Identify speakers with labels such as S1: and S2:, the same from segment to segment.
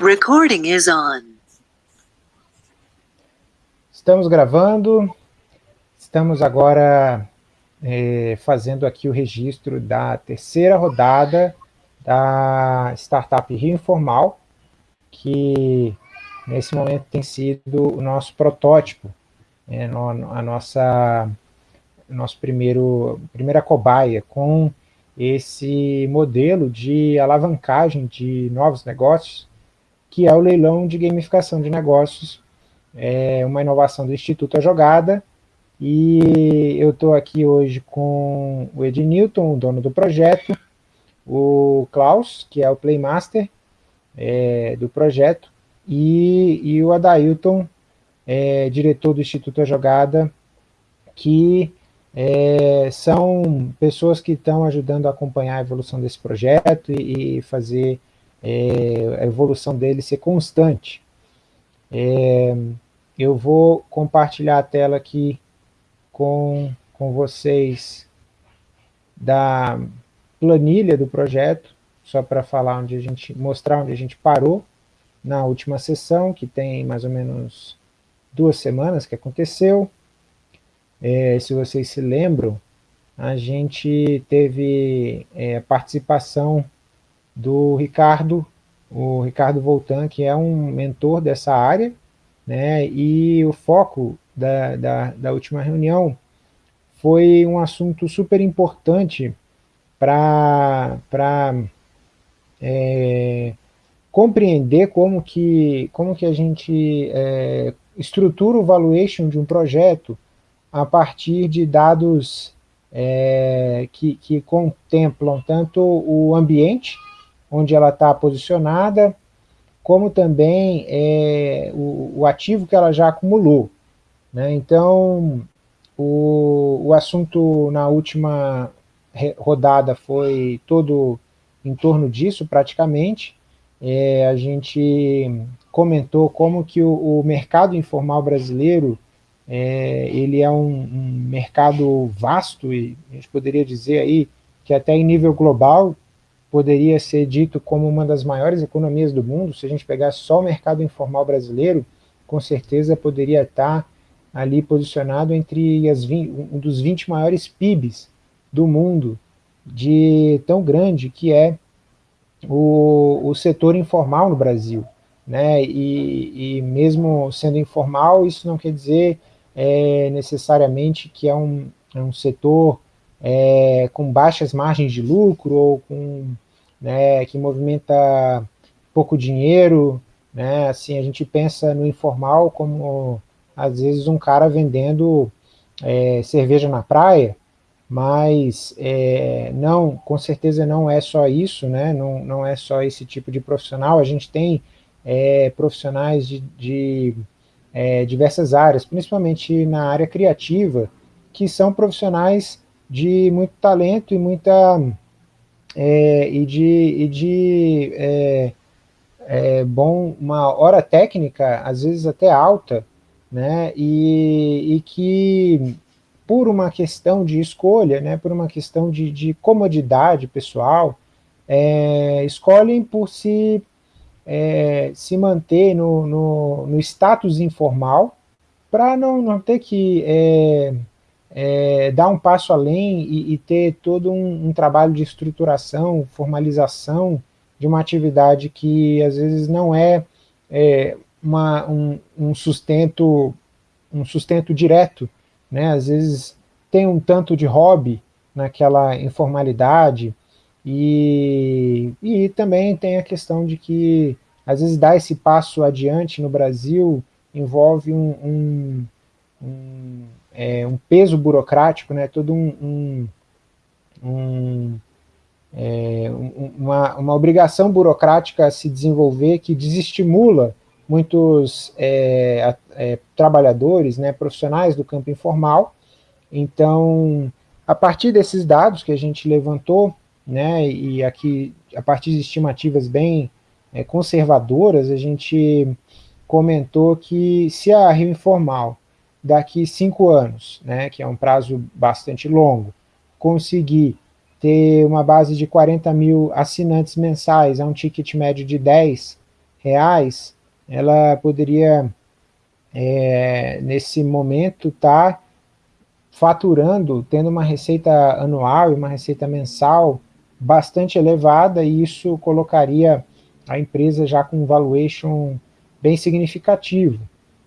S1: Recording is on.
S2: Estamos gravando, estamos agora é, fazendo aqui o registro da terceira rodada da Startup Rio Informal, que nesse momento tem sido o nosso protótipo, é, no, a nossa nosso primeiro primeira cobaia com esse modelo de alavancagem de novos negócios, que é o leilão de gamificação de negócios, é uma inovação do Instituto A Jogada, e eu estou aqui hoje com o Ed Newton, o dono do projeto, o Klaus, que é o Playmaster é, do projeto, e, e o Adailton, é, diretor do Instituto A Jogada, que é, são pessoas que estão ajudando a acompanhar a evolução desse projeto e, e fazer é, a evolução dele ser constante. É, eu vou compartilhar a tela aqui com, com vocês da planilha do projeto, só para falar onde a gente, mostrar onde a gente parou na última sessão, que tem mais ou menos duas semanas que aconteceu. É, se vocês se lembram, a gente teve é, participação do Ricardo, o Ricardo Voltan, que é um mentor dessa área, né, e o foco da, da, da última reunião foi um assunto super importante para é, compreender como que, como que a gente é, estrutura o valuation de um projeto a partir de dados é, que, que contemplam tanto o ambiente, onde ela está posicionada, como também é, o, o, ativo que ela já acumulou. Né? Então, o, o assunto na última rodada foi todo em torno disso, praticamente. É, a gente comentou como que o, o mercado informal brasileiro é, ele é um, um, mercado vasto e a gente poderia dizer aí que até em nível global poderia ser dito como uma das maiores economias do mundo, se a gente pegar só o mercado informal brasileiro, com certeza poderia estar ali posicionado entre as 20, um dos 20 maiores PIBs do mundo, de tão grande que é o, o setor informal no Brasil. Né? E, e mesmo sendo informal, isso não quer dizer é, necessariamente que é um, é um setor é, com baixas margens de lucro ou com, né, que movimenta pouco dinheiro, né, assim, a gente pensa no informal como, às vezes, um cara vendendo é, cerveja na praia, mas é, não, com certeza não é só isso, né, não, não é só esse tipo de profissional, a gente tem é, profissionais de, de é, diversas áreas, principalmente na área criativa, que são profissionais de muito talento e muita é, e de, e de é, é, bom, uma hora técnica, às vezes até alta, né, e, e que por uma questão de escolha, né, por uma questão de, de comodidade pessoal, é, escolhem por se é, se manter no, no, no, status informal, para não, não ter que é, dar um passo além e, e ter todo um, um, trabalho de estruturação, formalização de uma atividade que às vezes não é, é uma, um, um, sustento um sustento direto, né? às vezes tem um tanto de hobby naquela informalidade, e, e também tem a questão de que, às vezes, dar esse passo adiante no Brasil envolve um, um, é, um peso burocrático, né, todo um, um é, uma, uma obrigação burocrática a se desenvolver que desestimula muitos é, é, trabalhadores, né, profissionais do campo informal. Então, a partir desses dados que a gente levantou, né, e aqui, a partir de estimativas bem é, conservadoras, a gente comentou que se a Rio Informal, daqui cinco anos, né, que é um prazo bastante longo, conseguir ter uma base de 40 mil assinantes mensais a um ticket médio de 10, reais, ela poderia, é, nesse momento, estar tá faturando, tendo uma receita anual e uma receita mensal bastante elevada, e isso colocaria a empresa já com um valuation bem significativo.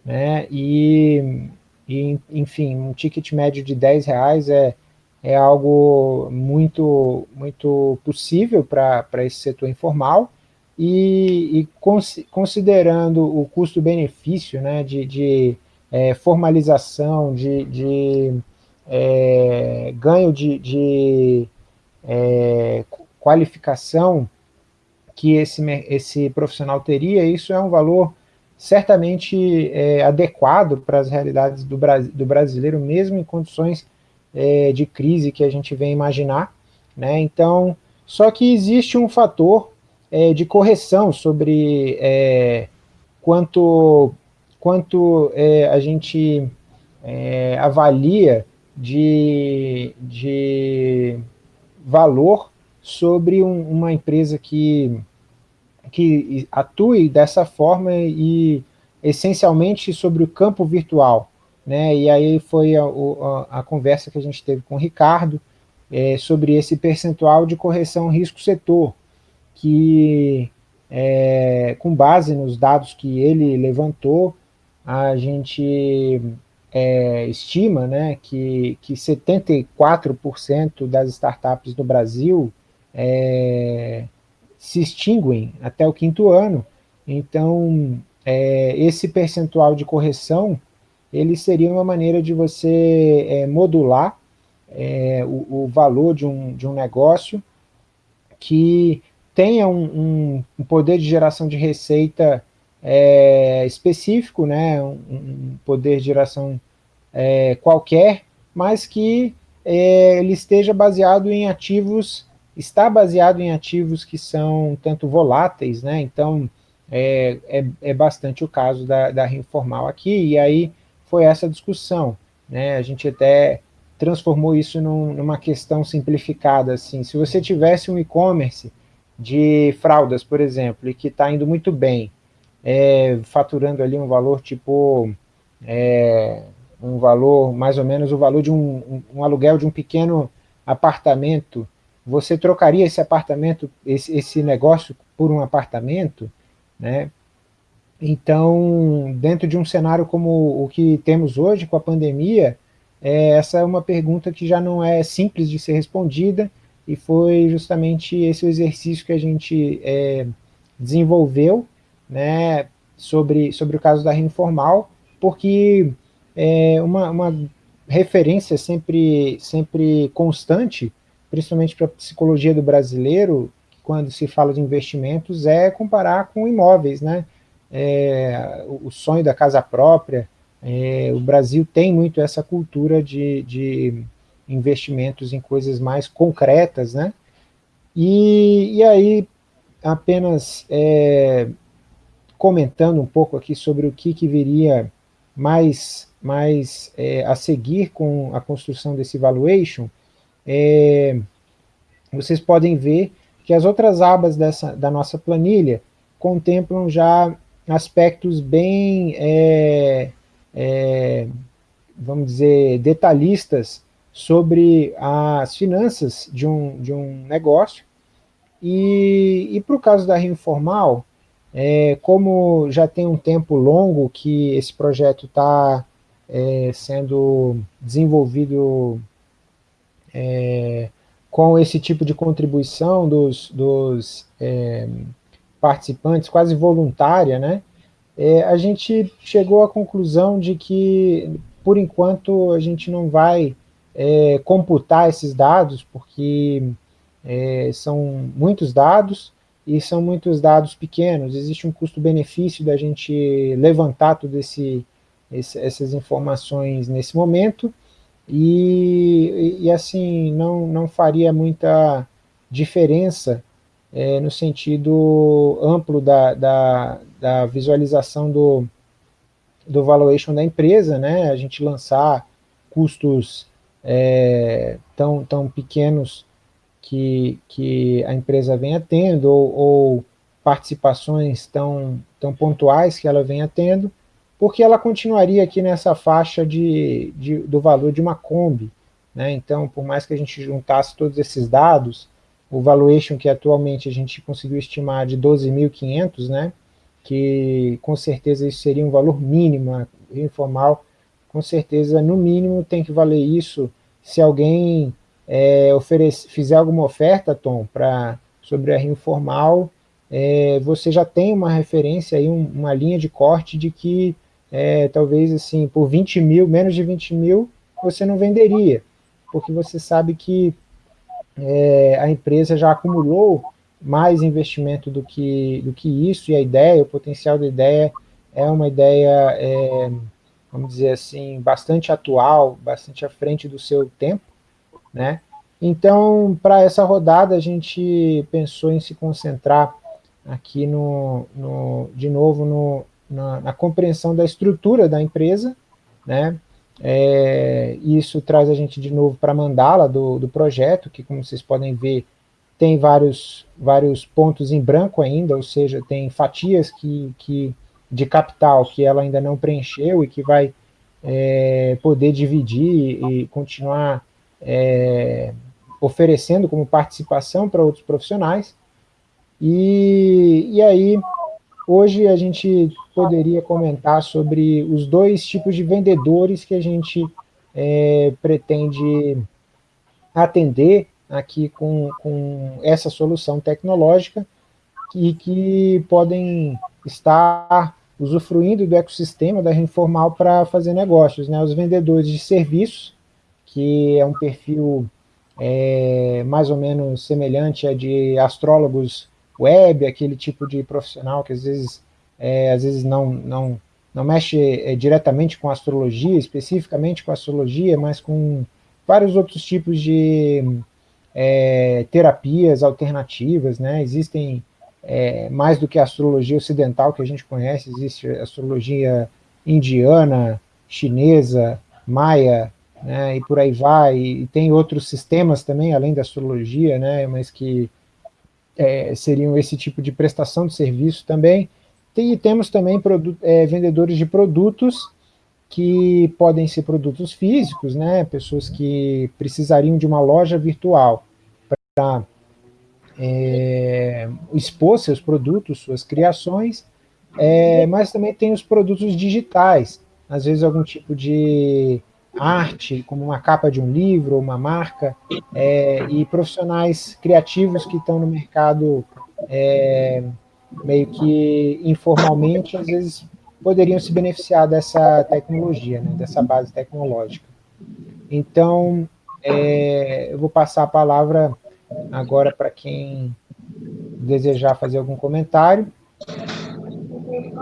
S2: Né? E, e, enfim, um ticket médio de 10 reais é, é algo muito, muito possível para esse setor informal, e, e cons, considerando o custo-benefício né, de, de é, formalização, de, de é, ganho de, de é, qualificação que esse, esse profissional teria, isso é um valor certamente é, adequado para as realidades do, do, brasileiro, mesmo em condições é, de crise que a gente vem imaginar. Né? Então, só que existe um fator é, de correção sobre é, quanto, quanto é, a gente é, avalia de, de valor sobre um, uma empresa que, que atue dessa forma e essencialmente sobre o campo virtual. Né? E aí foi a, a, a conversa que a gente teve com o Ricardo é, sobre esse percentual de correção risco-setor, que é, com base nos dados que ele levantou, a gente é, estima né, que, que 74% das startups no Brasil é, se extinguem até o quinto ano. Então, é, esse percentual de correção, ele seria uma maneira de você é, modular é, o, o, valor de um, de um negócio que tenha um, um poder de geração de receita é, específico, né, um, um, poder de geração é, qualquer, mas que é, ele esteja baseado em ativos, está baseado em ativos que são tanto voláteis, né, então é, é, é bastante o caso da, da Informal aqui, e aí foi essa discussão, né, a gente até transformou isso num, numa questão simplificada, assim, se você tivesse um e-commerce de fraldas, por exemplo, e que está indo muito bem, é, faturando ali um valor tipo, é, um valor, mais ou menos o valor de um, um, um, aluguel de um pequeno apartamento, você trocaria esse apartamento, esse, esse negócio por um apartamento, né? Então, dentro de um cenário como o que temos hoje com a pandemia, é, essa é uma pergunta que já não é simples de ser respondida, e foi justamente esse exercício que a gente é, desenvolveu, né, sobre, sobre o caso da informal, porque é uma, uma referência sempre, sempre constante, principalmente para a psicologia do brasileiro, quando se fala de investimentos, é comparar com imóveis, né? É, o sonho da casa própria, é, o Brasil tem muito essa cultura de, de investimentos em coisas mais concretas, né? E, e aí, apenas é, comentando um pouco aqui sobre o que, que viria mais, mais é, a seguir com a construção desse valuation, é, vocês podem ver que as outras abas dessa, da nossa planilha contemplam já aspectos bem, é, é vamos dizer, detalhistas sobre as finanças de um, de um negócio, e, e para o caso da Rio Informal, é, como já tem um tempo longo que esse projeto está é, sendo desenvolvido é, com esse tipo de contribuição dos, dos é, participantes, quase voluntária, né, é, a gente chegou à conclusão de que, por enquanto, a gente não vai é, computar esses dados, porque são muitos dados, e são muitos dados pequenos, existe um custo-benefício da gente levantar todas essas informações nesse momento, e, e, assim, não, não faria muita diferença é, no sentido amplo da, da, da visualização do, do valuation da empresa, né, a gente lançar custos é, tão, tão pequenos que, que a empresa venha tendo, ou, ou participações tão, tão pontuais que ela venha tendo, porque ela continuaria aqui nessa faixa de, de, do valor de uma Kombi. Né? Então, por mais que a gente juntasse todos esses dados, o valuation que atualmente a gente conseguiu estimar de 12.500, né? que com certeza isso seria um valor mínimo, informal, com certeza no mínimo tem que valer isso se alguém é, oferece, fizer alguma oferta, Tom, pra, sobre a rio informal, é, você já tem uma referência, aí, um, uma linha de corte de que é, talvez assim, por 20 mil, menos de 20 mil, você não venderia, porque você sabe que é, a empresa já acumulou mais investimento do que, do que isso, e a ideia, o potencial da ideia é uma ideia, é, vamos dizer assim, bastante atual, bastante à frente do seu tempo, né? Então, para essa rodada, a gente pensou em se concentrar aqui, no, no de novo, no, na, na, compreensão da estrutura da empresa, né? É, isso traz a gente de novo para a mandala do, do projeto, que como vocês podem ver, tem vários, vários pontos em branco ainda, ou seja, tem fatias que, que, de capital que ela ainda não preencheu e que vai é, poder dividir e continuar é, oferecendo como participação para outros profissionais. E, e aí, hoje a gente poderia comentar sobre os dois tipos de vendedores que a gente é, pretende atender aqui com, com essa solução tecnológica e que podem estar usufruindo do ecossistema da Informal para fazer negócios. Né? Os vendedores de serviços, que é um perfil é, mais ou menos semelhante a de astrólogos web, aquele tipo de profissional que às vezes, é, às vezes não, não, não mexe é, diretamente com astrologia, especificamente com astrologia, mas com vários outros tipos de é, terapias alternativas, né? existem é, mais do que a astrologia ocidental que a gente conhece, existe astrologia indiana, chinesa, maia, né, e por aí vai, e, tem outros sistemas também, além da astrologia, né, mas que é, seriam esse tipo de prestação de serviço também, e temos também é, vendedores de produtos, que podem ser produtos físicos, né, pessoas que precisariam de uma loja virtual para é, expor seus produtos, suas criações, é, mas também tem os produtos digitais, às vezes algum tipo de arte, como uma capa de um livro, uma marca, é, e profissionais criativos que estão no mercado é, meio que informalmente, às vezes poderiam se beneficiar dessa tecnologia, né, dessa base tecnológica. Então, é, eu vou passar a palavra agora para quem desejar fazer algum comentário.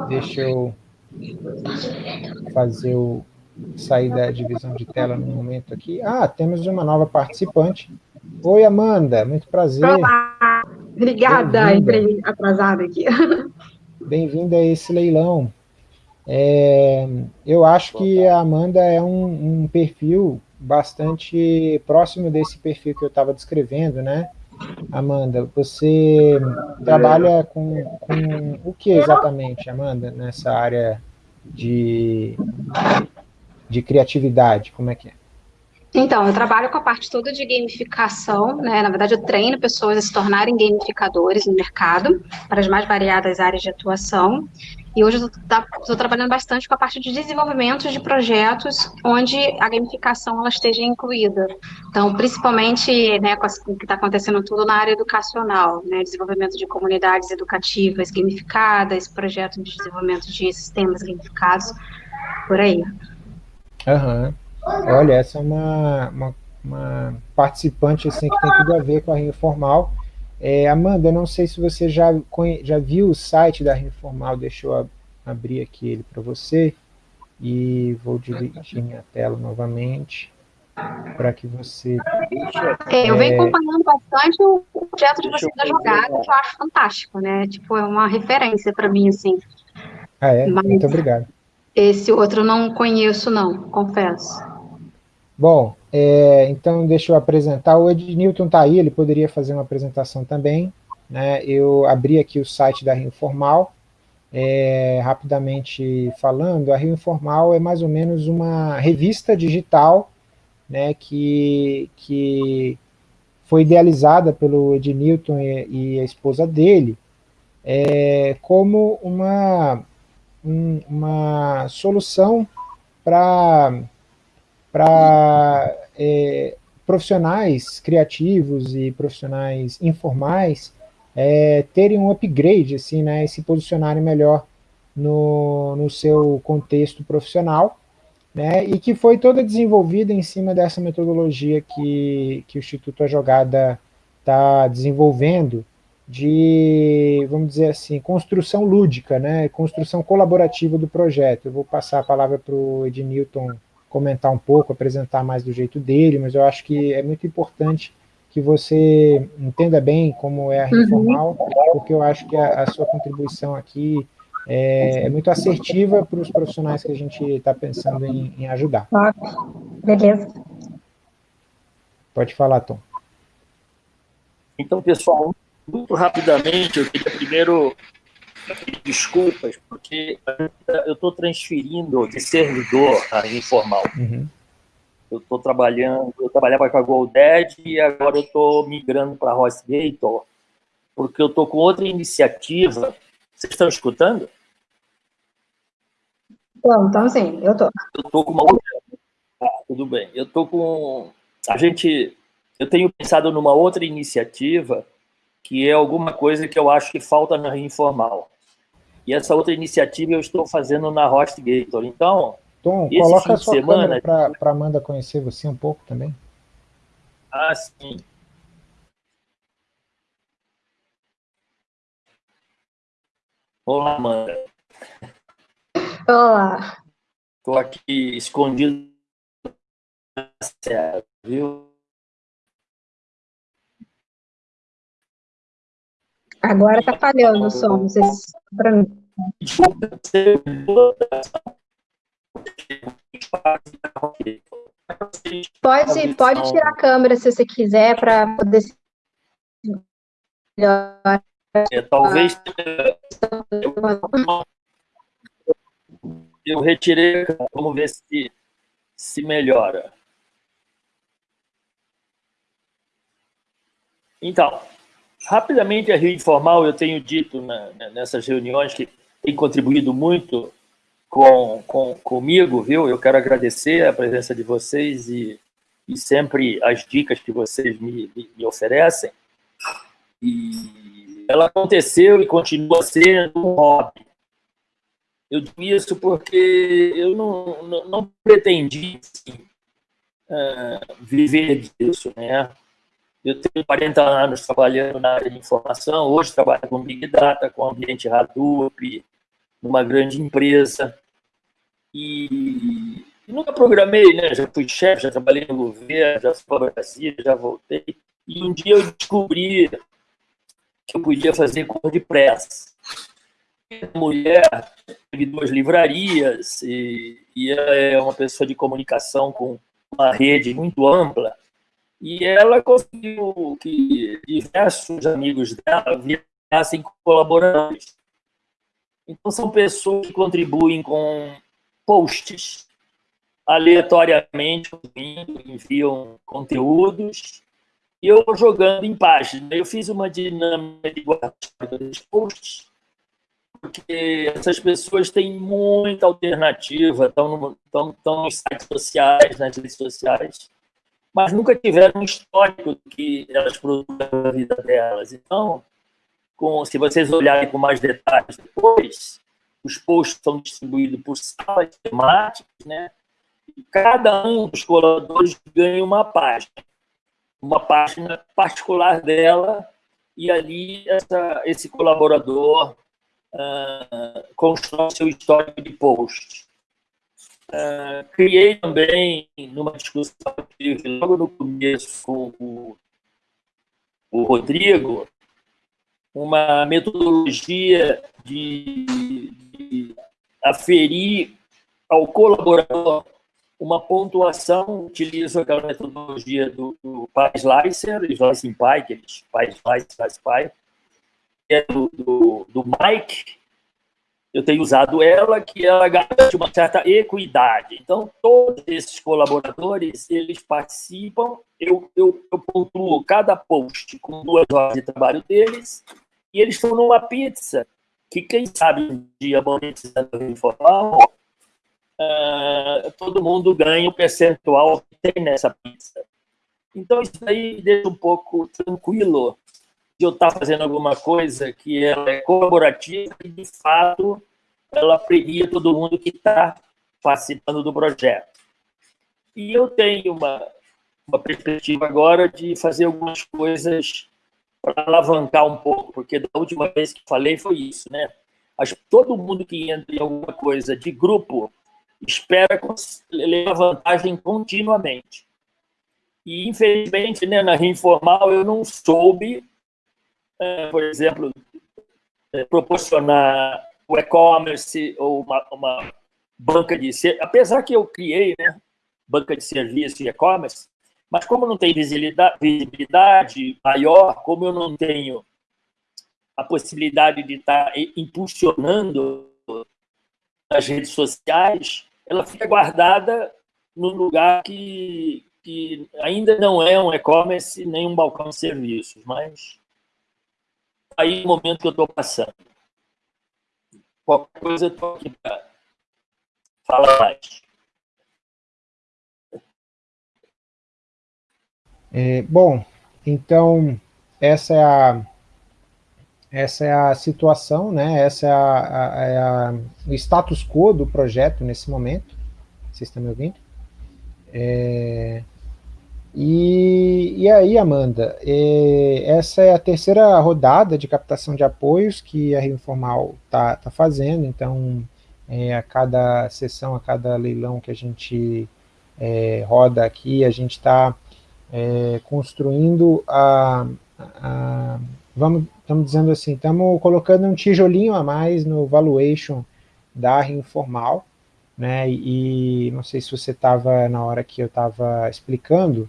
S2: Deixa eu fazer o, sair da divisão de tela no momento aqui. Ah, temos uma nova participante. Oi, Amanda, muito prazer.
S1: Olá, obrigada, entrei atrasada aqui.
S2: Bem-vinda a esse leilão. É, eu acho que a Amanda é um, um, perfil bastante próximo desse perfil que eu estava descrevendo, né? Amanda, você trabalha com, com o que exatamente, Amanda, nessa área de de criatividade? Como é que é?
S1: Então, eu trabalho com a parte toda de gamificação, né? Na verdade, eu treino pessoas a se tornarem gamificadores no mercado, para as mais variadas áreas de atuação. E hoje eu estou trabalhando bastante com a parte de desenvolvimento de projetos onde a gamificação ela esteja incluída. Então, principalmente né, com o que está acontecendo tudo na área educacional, né? Desenvolvimento de comunidades educativas gamificadas, projetos de desenvolvimento de sistemas gamificados, por aí.
S2: Aham. Olha, essa é uma, uma, uma, participante assim, que tem tudo a ver com a Rio Formal. É, Amanda, não sei se você já, já viu o site da Rio Formal, deixa eu abrir aqui ele para você, e vou dividir minha tela novamente, para que você...
S1: É, eu venho é, acompanhando bastante o projeto de vocês da jogada, que eu acho fantástico, né? Tipo, é uma referência para mim, assim.
S2: Ah, é? Mas... Muito obrigado.
S1: Esse outro não conheço, não, confesso.
S2: Bom, é, então deixa eu apresentar. O Ednilton está aí, ele poderia fazer uma apresentação também. né, eu abri aqui o site da Rio Informal, é, rapidamente falando, a Rio Informal é mais ou menos uma revista digital né, que, que foi idealizada pelo Ed Newton e, e a esposa dele é, como uma, um, uma solução para é, profissionais criativos e profissionais informais é, terem um upgrade, assim, né, e se posicionarem melhor no, no seu contexto profissional, né, e que foi toda desenvolvida em cima dessa metodologia que, que o Instituto A Jogada está desenvolvendo, de, vamos dizer assim, construção lúdica, né, construção colaborativa do projeto. Eu vou passar a palavra para o Ednilton comentar um pouco, apresentar mais do jeito dele, mas eu acho que é muito importante que você entenda bem como é a reformal, uhum. porque eu acho que a, a sua contribuição aqui é, é, muito assertiva para os profissionais que a gente está pensando em, em ajudar.
S3: Beleza.
S2: Pode falar, Tom.
S4: Então, pessoal, muito rapidamente, eu queria primeiro desculpas, porque eu estou transferindo de servidor a informal. Uhum. Eu estou trabalhando, eu trabalhava com a GoDaddy e agora eu estou migrando para a HostGator, porque eu estou com outra iniciativa. Vocês estão escutando?
S3: Então, então sim, eu estou.
S4: Eu estou com uma outra... Ah, tudo bem. Eu estou com... A gente... Eu tenho pensado numa outra iniciativa que é alguma coisa que eu acho que falta na informal. E essa outra iniciativa eu estou fazendo na HostGator. Então,
S2: Tom, Esse coloca a sua semana para Amanda conhecer você um pouco também.
S4: Ah, sim. Olá, Amanda.
S3: Olá.
S4: Estou aqui escondido viu?
S3: Agora está falhando o som, se para mim. Pode, pode tirar a câmera se você quiser para poder
S4: é, talvez eu, eu retirei, vamos ver se, se melhora. Então, rapidamente a Rio Informal, eu tenho dito na, nessas reuniões que tem contribuído muito com, com, comigo, viu? Eu quero agradecer a presença de vocês e, e sempre as dicas que vocês me, me, me oferecem. E ela aconteceu e continua sendo um hobby. Eu digo isso porque eu não, não, não pretendi assim, uh, viver disso, né? Eu tenho 40 anos trabalhando na área de informação, hoje trabalho com Big Data, com ambiente Hadoop, numa grande empresa. E, e nunca programei, né? Já fui chefe, já trabalhei no governo, já fui para Brasília, já voltei. E um dia eu descobri que eu podia fazer WordPress. Mulher teve duas livrarias e, e ela é uma pessoa de comunicação com uma rede muito ampla. E ela conseguiu que diversos amigos dela virassem colaboradores. Então, são pessoas que contribuem com posts aleatoriamente, enviam conteúdos, e eu vou jogando em páginas. Eu fiz uma dinâmica de guarda dos posts, porque essas pessoas têm muita alternativa, estão, no, estão, estão nos sites sociais, nas redes sociais, mas nunca tiveram um histórico que elas produzem na vida delas. Então, com, se vocês olharem com mais detalhes depois, os posts são distribuídos por salas temáticas, né? E cada um dos colaboradores ganha uma página, uma página particular dela, e ali essa, esse colaborador uh, constrói seu histórico de posts. Uh, criei também, numa discussão que tive logo no começo com o, o Rodrigo, uma metodologia de, de aferir ao colaborador uma pontuação, utilizo aquela metodologia do, do Slicer, Slicing Pi, aqueles Pi Slice, Slice Pi, é do, do, do Mike, eu tenho usado ela, que ela garante uma certa equidade. Então, todos esses colaboradores, eles participam, eu, eu, eu pontuo cada post com duas horas de trabalho deles, e eles estão numa pizza, que quem sabe um dia monetizando informal, uh, todo mundo ganha o percentual que tem nessa pizza. Então, isso aí deixa um pouco tranquilo de eu estar fazendo alguma coisa que ela é colaborativa e, de fato, ela premia todo mundo que está participando do projeto. E eu tenho uma, uma perspectiva agora de fazer algumas coisas para alavancar um pouco, porque da última vez que falei foi isso, né? Acho que todo mundo que entra em alguma coisa de grupo espera levar vantagem continuamente. E, infelizmente, né, na informal, eu não soube por exemplo, é, proporcionar o e-commerce ou uma, uma, banca de apesar que eu criei, né, banca de serviço e e-commerce, mas como não tem visibilidade maior, como eu não tenho a possibilidade de estar impulsionando as redes sociais, ela fica guardada num lugar que, que ainda não é um e-commerce nem um balcão de serviços, mas aí o momento que eu estou passando. Qualquer coisa eu estou aqui para falar mais.
S2: É, bom, então essa é a essa é a situação, né? Essa é, a, a, é a, o status quo do projeto nesse momento. Vocês estão me ouvindo? É, e, e aí, Amanda, é, essa é a terceira rodada de captação de apoios que a Rio Informal está tá fazendo, então, é, a cada sessão, a cada leilão que a gente é, roda aqui, a gente está é, construindo a, a, vamos, estamos dizendo assim, estamos colocando um tijolinho a mais no valuation da Informal, né, e não sei se você estava na hora que eu estava explicando,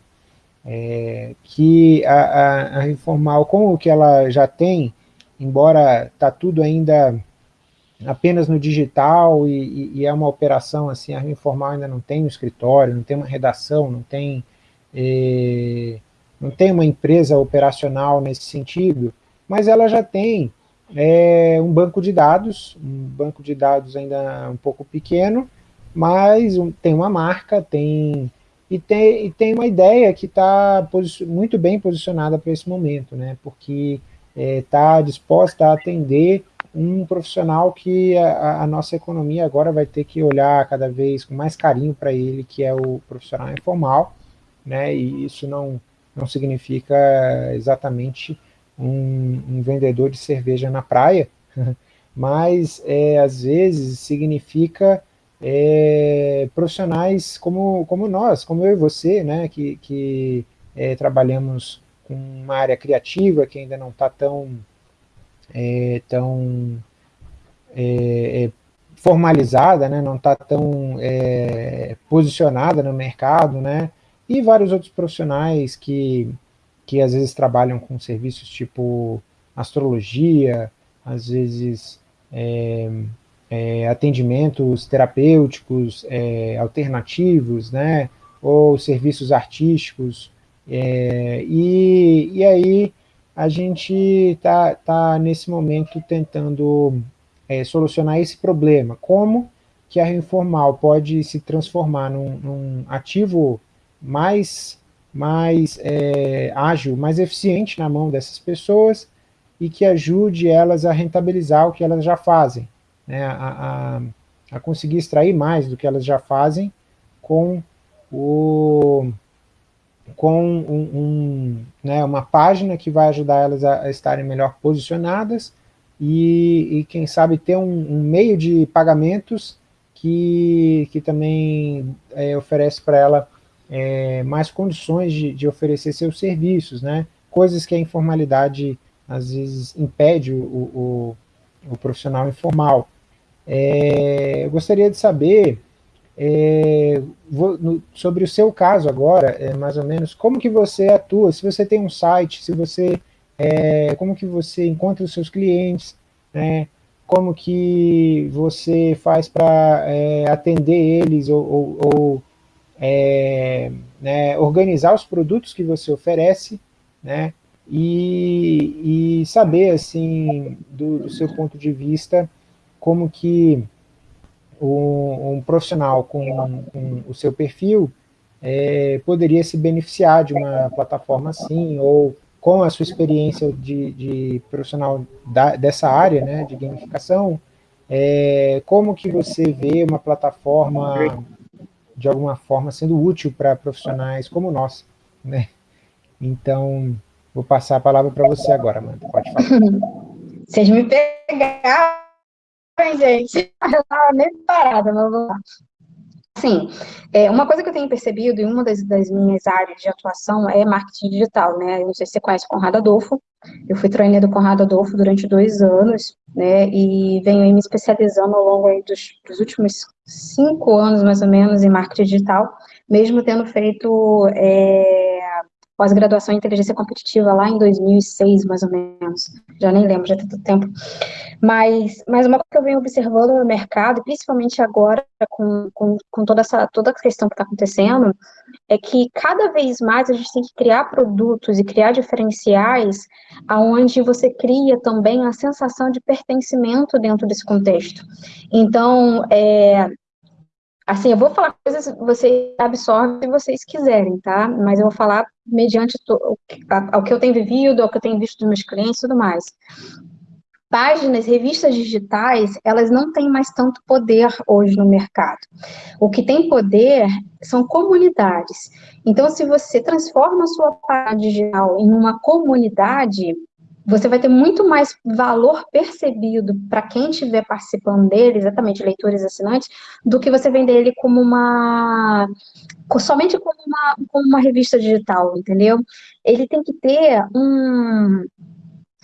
S2: é, que a, a, a informal, como que ela já tem, embora está tudo ainda apenas no digital e, e, é uma operação assim, a informal ainda não tem um escritório, não tem uma redação, não tem, é, não tem uma empresa operacional nesse sentido, mas ela já tem é, um banco de dados, um banco de dados ainda um pouco pequeno, mas um, tem uma marca, tem e tem, e tem uma ideia que está muito bem posicionada para esse momento, né, porque está é, disposta a atender um profissional que a, a, nossa economia agora vai ter que olhar cada vez com mais carinho para ele, que é o profissional informal, né, e isso não, não significa exatamente um, um vendedor de cerveja na praia, mas é, às vezes significa é, profissionais como, como nós, como eu e você, né, que, que é, trabalhamos com uma área criativa que ainda não está tão, é, tão é, é, formalizada, né, não está tão é, posicionada no mercado, né, e vários outros profissionais que, que às vezes trabalham com serviços tipo astrologia, às vezes é, atendimentos terapêuticos é, alternativos, né, ou serviços artísticos, é, e, e aí a gente está tá nesse momento tentando é, solucionar esse problema, como que a informal pode se transformar num, num ativo mais, mais é, ágil, mais eficiente na mão dessas pessoas, e que ajude elas a rentabilizar o que elas já fazem, né, a, a, a, conseguir extrair mais do que elas já fazem com, o, com um, um, né, uma página que vai ajudar elas a, a estarem melhor posicionadas e, e, quem sabe ter um, um meio de pagamentos que, que também é, oferece para ela é, mais condições de, de, oferecer seus serviços, né? coisas que a informalidade às vezes impede o, o, o profissional informal. É, eu gostaria de saber é, vou, no, sobre o seu caso agora, é, mais ou menos, como que você atua, se você tem um site, se você é, como que você encontra os seus clientes, né, como que você faz para é, atender eles ou, ou, ou é, né, organizar os produtos que você oferece, né, e, e saber, assim, do, do, seu ponto de vista, como que um, um profissional com, o seu perfil é, poderia se beneficiar de uma plataforma assim, ou com a sua experiência de, de profissional da, dessa área, né, de gamificação, é, como que você vê uma plataforma de alguma forma sendo útil para profissionais como nós, né? Então, vou passar a palavra para você agora, Amanda, pode falar.
S3: Vocês me pegaram, gente, eu estava nem parada, mas vamos lá. Sim, é, uma coisa que eu tenho percebido, e uma das, das, minhas áreas de atuação é marketing digital, né? Eu não sei se você conhece o Conrado Adolfo, eu fui trainer do Conrado Adolfo durante dois anos, né? E venho me especializando ao longo dos, dos, últimos cinco anos, mais ou menos, em marketing digital, mesmo tendo feito é, pós-graduação em inteligência competitiva lá em 2006, mais ou menos. Já nem lembro, já tem tanto tempo. Mas, mas uma coisa que eu venho observando no mercado, principalmente agora com, com, com toda essa toda a questão que está acontecendo, é que cada vez mais a gente tem que criar produtos e criar diferenciais aonde você cria também a sensação de pertencimento dentro desse contexto. Então, é, Assim, eu vou falar coisas que vocês absorvem se vocês quiserem, tá? Mas eu vou falar mediante ao que eu tenho vivido, ao que eu tenho visto dos meus clientes e tudo mais. Páginas, revistas digitais, elas não têm mais tanto poder hoje no mercado. O que tem poder são comunidades. Então, se você transforma a sua página digital em uma comunidade, você vai ter muito mais valor percebido para quem estiver participando dele, exatamente leitores assinantes, do que você vender ele como uma somente como uma, como uma revista digital, entendeu? Ele tem que ter um,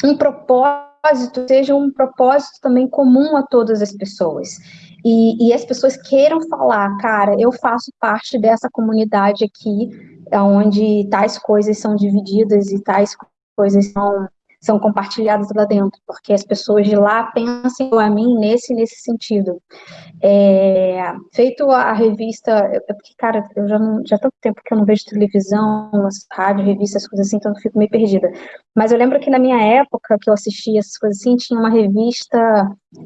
S3: um propósito, seja um propósito também comum a todas as pessoas. E, e as pessoas queiram falar, cara, eu faço parte dessa comunidade aqui, onde tais coisas são divididas e tais coisas são são compartilhadas lá dentro, porque as pessoas de lá pensam a mim nesse nesse sentido. É, feito a revista, é porque, cara, eu já não, já tanto tempo que eu não vejo televisão, rádio, revistas, coisas assim, então eu fico meio perdida. Mas eu lembro que na minha época, que eu assistia essas coisas assim, tinha uma revista,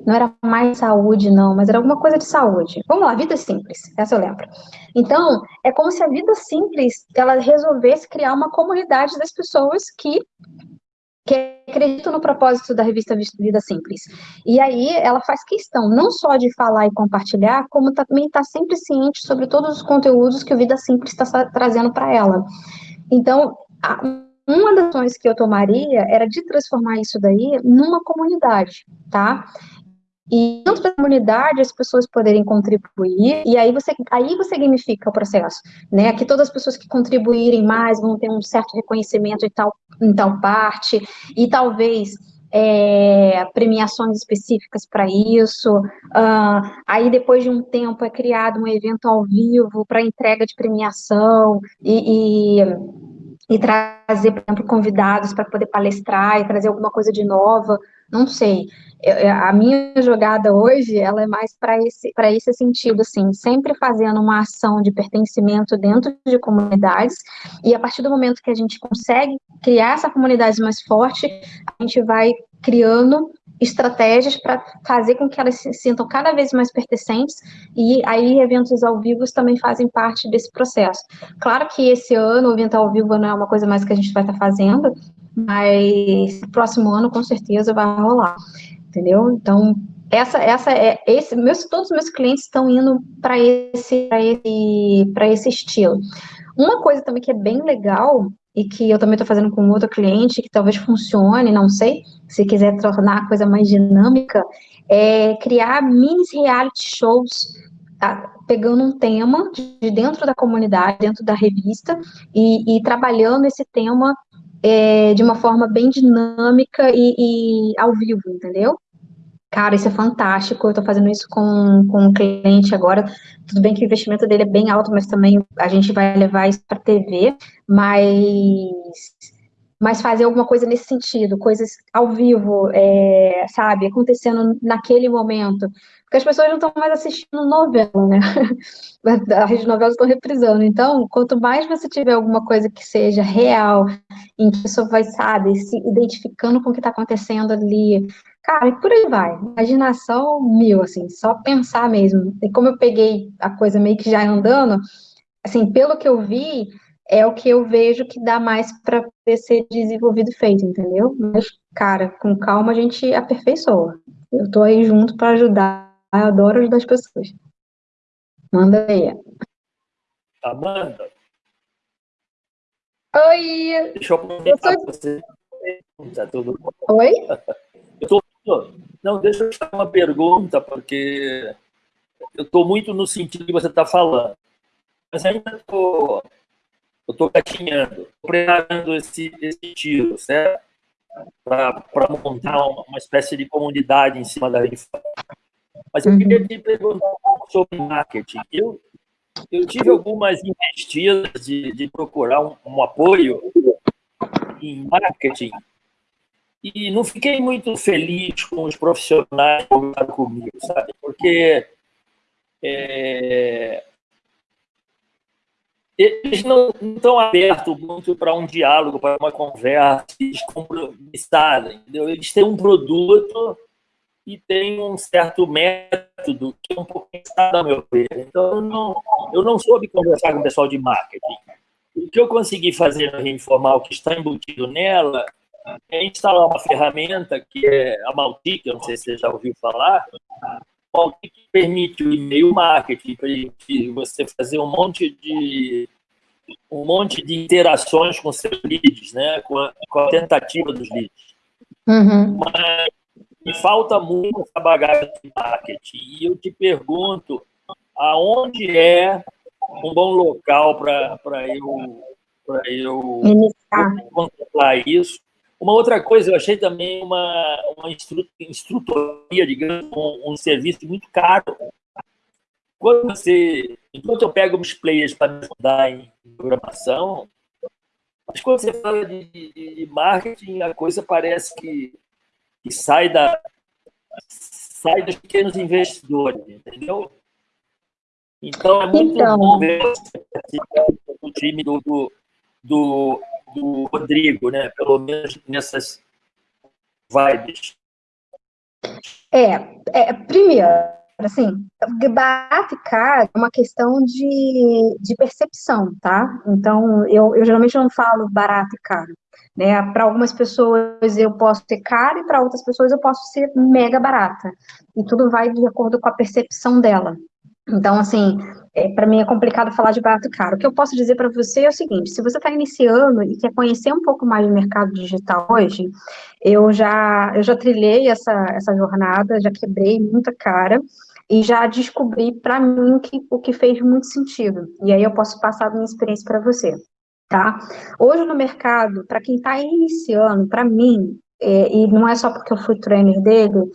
S3: não era mais saúde, não, mas era alguma coisa de saúde. Vamos lá, Vida Simples, essa eu lembro. Então, é como se a Vida Simples, ela resolvesse criar uma comunidade das pessoas que que acredito no propósito da revista Vida Simples. E aí ela faz questão não só de falar e compartilhar, como também está sempre ciente sobre todos os conteúdos que o Vida Simples está trazendo para ela. Então, uma das ações que eu tomaria era de transformar isso daí numa comunidade, tá? E dentro da comunidade as pessoas poderem contribuir, e aí você, aí você gamifica o processo, né? Que todas as pessoas que contribuírem mais vão ter um certo reconhecimento em tal, em tal parte, e talvez é, premiações específicas para isso. Uh, aí, depois de um tempo, é criado um evento ao vivo para entrega de premiação e, e, e trazer, por exemplo, convidados para poder palestrar e trazer alguma coisa de nova. Não sei. A minha jogada hoje, ela é mais para esse, esse sentido, assim, sempre fazendo uma ação de pertencimento dentro de comunidades, e a partir do momento que a gente consegue criar essa comunidade mais forte, a gente vai criando estratégias para fazer com que elas se sintam cada vez mais pertencentes, e aí eventos ao vivo também fazem parte desse processo. Claro que esse ano o evento ao vivo não é uma coisa mais que a gente vai estar fazendo, mas próximo ano com certeza vai rolar entendeu? Então, essa, essa é esse, meus, todos os meus clientes estão indo para esse, para esse, para esse estilo. Uma coisa também que é bem legal e que eu também estou fazendo com outro cliente que talvez funcione, não sei, se quiser tornar a coisa mais dinâmica, é criar mini reality shows tá? pegando um tema de dentro da comunidade, dentro da revista, e, e trabalhando esse tema é, de uma forma bem dinâmica e, e, ao vivo, entendeu? Cara, isso é fantástico, eu estou fazendo isso com, com um cliente agora, tudo bem que o investimento dele é bem alto, mas também a gente vai levar isso para TV, mas mas fazer alguma coisa nesse sentido, coisas ao vivo, é, sabe, acontecendo naquele momento. Porque as pessoas não estão mais assistindo novela, né? A rede novelas estão reprisando. Então, quanto mais você tiver alguma coisa que seja real, em que a pessoa vai, sabe, se identificando com o que está acontecendo ali, cara, e por aí vai. Imaginação mil, assim, só pensar mesmo. E como eu peguei a coisa meio que já andando, assim, pelo que eu vi, é o que eu vejo que dá mais para ser desenvolvido e feito, entendeu? Mas, cara, com calma a gente aperfeiçoa. Eu tô aí junto para ajudar, eu adoro ajudar as pessoas. Manda aí.
S4: Amanda.
S3: Oi!
S4: Deixa eu perguntar eu você. Tá tudo bom?
S3: Oi?
S4: Eu tô... Não, deixa eu fazer uma pergunta, porque eu estou muito no sentido que você está falando. Mas ainda estou eu estou gatinhando, preparando esse, esse tiro, certo? Para montar uma, uma, espécie de comunidade em cima da infância. Mas eu queria te perguntar um pouco sobre marketing. Eu, eu tive algumas investidas de, de procurar um, um apoio em marketing e não fiquei muito feliz com os profissionais que comigo, sabe? Porque é, eles não estão abertos muito para um diálogo, para uma conversa descompromissada, entendeu? Eles têm um produto e têm um certo método que é um pouco pensado, a meu ver. Então, eu não, eu não soube conversar com o pessoal de marketing. O que eu consegui fazer no Informal, que está embutido nela, é instalar uma ferramenta que é a Maltic, eu não sei se você já ouviu falar, que permite o e-mail marketing, permite você fazer um monte de um monte de interações com seus leads, né? com, a, com a tentativa dos leads.
S3: Uhum.
S4: Mas me falta muito essa bagagem de marketing. E eu te pergunto, aonde é um bom local para eu, pra eu contemplar isso? Uma outra coisa, eu achei também uma, uma instru, instrutoria, digamos, um, um, serviço muito caro. Quando você, enquanto eu pego os players para me ajudar em programação, mas quando você fala de, de, de marketing, a coisa parece que, que sai, da, sai dos pequenos investidores, entendeu? Então, é muito então... bom ver o time do, do, do do Rodrigo, né? Pelo menos nessas vibes.
S3: É, é primeiro, assim, barato caro é uma questão de, de percepção, tá? Então, eu, eu geralmente não falo barato e caro. Né? Para algumas pessoas eu posso ser caro e para outras pessoas eu posso ser mega barata. E tudo vai de acordo com a percepção dela. Então, assim, é, para mim é complicado falar de barato caro. O que eu posso dizer para você é o seguinte: se você está iniciando e quer conhecer um pouco mais do mercado digital hoje, eu já, eu já trilhei essa, essa jornada, já quebrei muita cara e já descobri para mim que, o que fez muito sentido. E aí eu posso passar a minha experiência para você. Tá? Hoje no mercado, para quem está iniciando, para mim, é, e não é só porque eu fui trainer dele,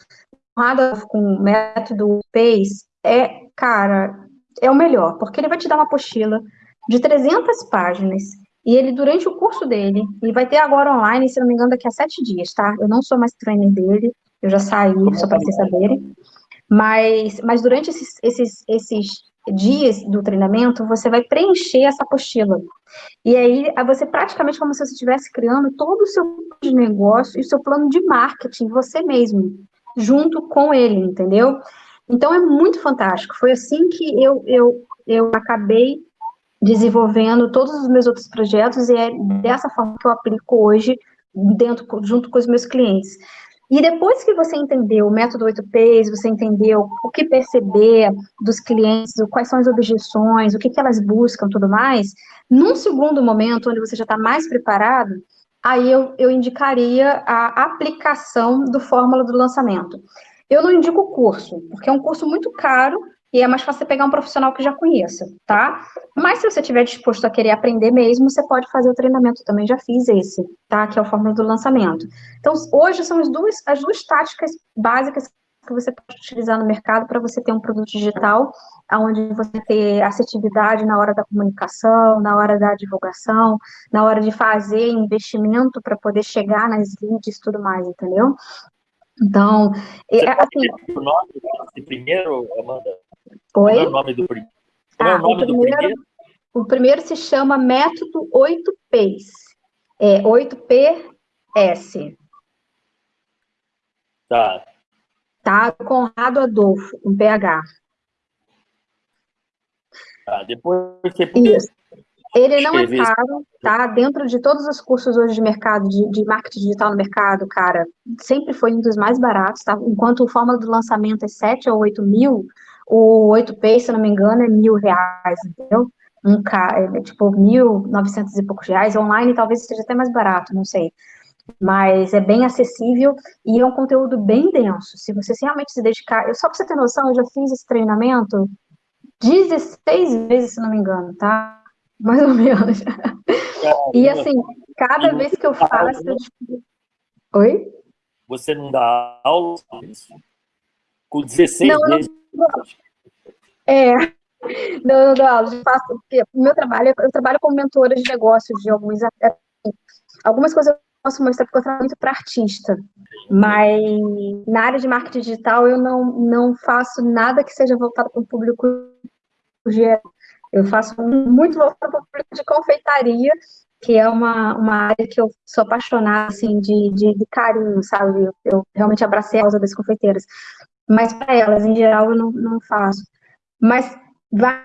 S3: com o método PACE, é cara, é o melhor, porque ele vai te dar uma apostila de 300 páginas, e ele, durante o curso dele, e vai ter agora online, se não me engano, daqui a sete dias, tá? Eu não sou mais trainer dele, eu já saí, só para vocês saberem. Mas, mas durante esses, esses, esses dias do treinamento, você vai preencher essa apostila. E aí, você praticamente como se você estivesse criando todo o seu de negócio e o seu plano de marketing, você mesmo, junto com ele, entendeu? Então é muito fantástico. Foi assim que eu, eu, eu acabei desenvolvendo todos os meus outros projetos e é dessa forma que eu aplico hoje dentro junto com os meus clientes. E depois que você entendeu o método 8Ps, você entendeu o que perceber dos clientes, quais são as objeções, o que, que elas buscam, tudo mais, num segundo momento, onde você já está mais preparado, aí eu, eu indicaria a aplicação do fórmula do lançamento. Eu não indico o curso, porque é um curso muito caro e é mais fácil você pegar um profissional que já conheça, tá? Mas se você estiver disposto a querer aprender mesmo, você pode fazer o treinamento, também já fiz esse, tá? Que é o fórmula do lançamento. Então, hoje são as duas, as duas táticas básicas que que você pode utilizar no mercado para você ter um produto digital, onde você ter assertividade na hora da comunicação, na hora da divulgação, na hora de fazer investimento para poder chegar nas leads e tudo mais, entendeu? Então,
S4: você é, assim, o nome desse primeiro, Amanda?
S3: Oi?
S4: Qual é o nome do, prim... Qual ah, é o nome o primeiro, do primeiro?
S3: O primeiro se chama Método 8Ps. É 8PS.
S4: Tá.
S3: Tá, Conrado Adolfo, com PH.
S4: Tá, depois você
S3: Isso. Ele não é caro, tá? Dentro de todos os cursos hoje de mercado, de, de, marketing digital no mercado, cara, sempre foi um dos mais baratos, tá? Enquanto o fórmula do lançamento é 7 ou 8 mil, o 8P, se não me engano, é mil reais, entendeu? Um K, é, tipo, mil novecentos e poucos reais. Online talvez seja até mais barato, não sei mas é bem acessível e é um conteúdo bem denso. Se você realmente se dedicar, eu, só para você ter noção, eu já fiz esse treinamento 16 vezes, se não me engano, tá? Mais ou menos. e assim, cada vez que eu faço. Eu... Oi?
S4: Você não dá aula com 16 não, vezes? Não,
S3: é. Não, não dou aula, eu faço, porque o meu trabalho, eu trabalho como mentora de negócios de alguns algumas coisas posso mostrar porque eu trabalho muito para artista, mas na área de marketing digital eu não, não faço nada que seja voltado para o público geral. Eu faço muito voltado para o público de confeitaria, que é uma, uma área que eu sou apaixonada, assim, de, de, de carinho, sabe? Eu, eu, realmente abracei a causa das confeiteiras. Mas para elas, em geral, eu não, não faço. Mas vai,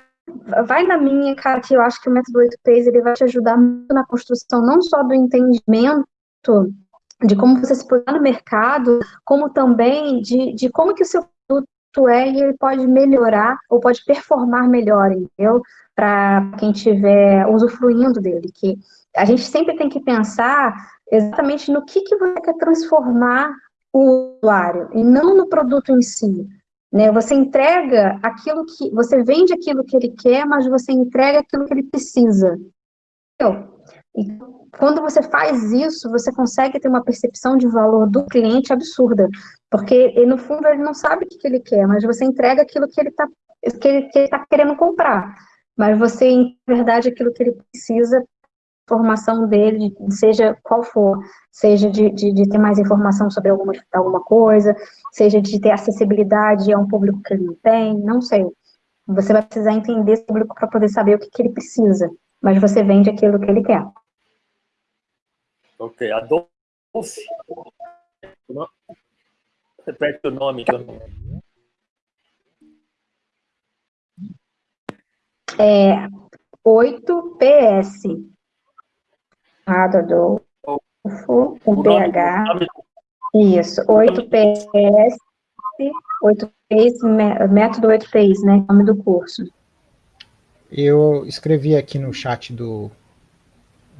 S3: vai na minha, cara, que eu acho que o método 8Ps, ele vai te ajudar muito na construção, não só do entendimento de como você se posiciona no mercado, como também de, de como que o seu produto é e ele pode melhorar ou pode performar melhor, entendeu? Para quem estiver usufruindo dele, que a gente sempre tem que pensar exatamente no que, que você quer transformar o usuário, e não no produto em si. Né? Você entrega aquilo que, você vende aquilo que ele quer, mas você entrega aquilo que ele precisa. Entendeu? Quando você faz isso, você consegue ter uma percepção de valor do cliente absurda, porque no fundo ele não sabe o que, ele quer, mas você entrega aquilo que ele está que ele, que ele tá querendo comprar, mas você, em verdade, aquilo que ele precisa, formação dele, seja qual for, seja de, de, de, ter mais informação sobre alguma, alguma coisa, seja de ter acessibilidade a um público que ele não tem, não sei. Você vai precisar entender esse público para poder saber o que, que ele precisa, mas você vende aquilo que ele quer.
S4: Ok, Adolfo. Repete o nome que eu
S3: É 8PS. Adolfo, com PH. Isso, 8PS, 8PS, método 8PS, né? Nome do curso.
S2: Eu escrevi aqui no chat do,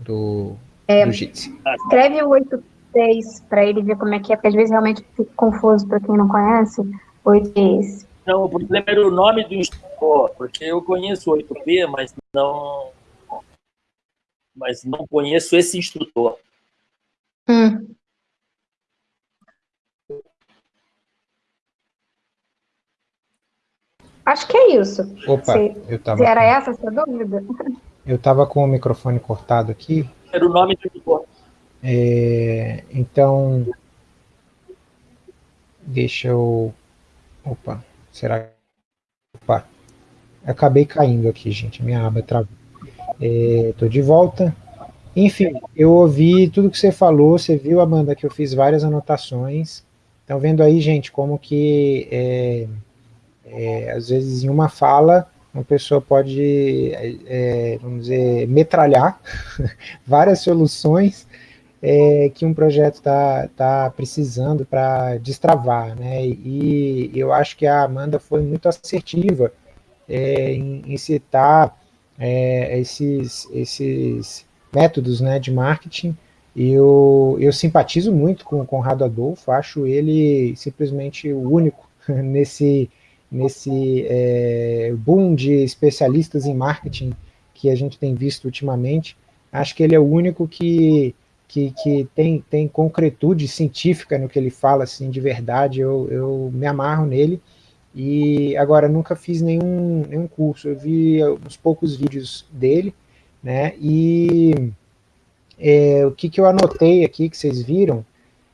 S2: do
S3: é, escreve o 8.6 para ele ver como é que é, porque às vezes realmente fica confuso para quem não conhece. 8.6.
S4: Não, o problema era o nome do instrutor, porque eu conheço o 8P, mas não, mas não conheço esse instrutor.
S3: Hum. Acho que é isso.
S2: Opa,
S3: Se,
S2: eu tava...
S3: era essa a sua dúvida?
S2: Eu estava com o microfone cortado aqui,
S4: era o nome do
S2: É, então, deixa eu... Opa, será que... Opa, acabei caindo aqui, gente, minha aba travou. Estou é, de volta. Enfim, eu ouvi tudo que você falou, você viu, Amanda, que eu fiz várias anotações. Estão vendo aí, gente, como que, é, é, às vezes, em uma fala, uma pessoa pode, é, é, vamos dizer, metralhar várias soluções é, que um projeto está tá precisando para destravar, né? E eu acho que a Amanda foi muito assertiva é, em, em, citar é, esses, esses métodos né, de marketing. Eu, eu simpatizo muito com o Conrado Adolfo, acho ele simplesmente o único nesse nesse é, boom de especialistas em marketing que a gente tem visto ultimamente. Acho que ele é o único que que, que tem, tem concretude científica no que ele fala, assim, de verdade, eu, eu me amarro nele, e agora nunca fiz nenhum, nenhum curso, eu vi uns poucos vídeos dele, né, e é, o que, que eu anotei aqui, que vocês viram,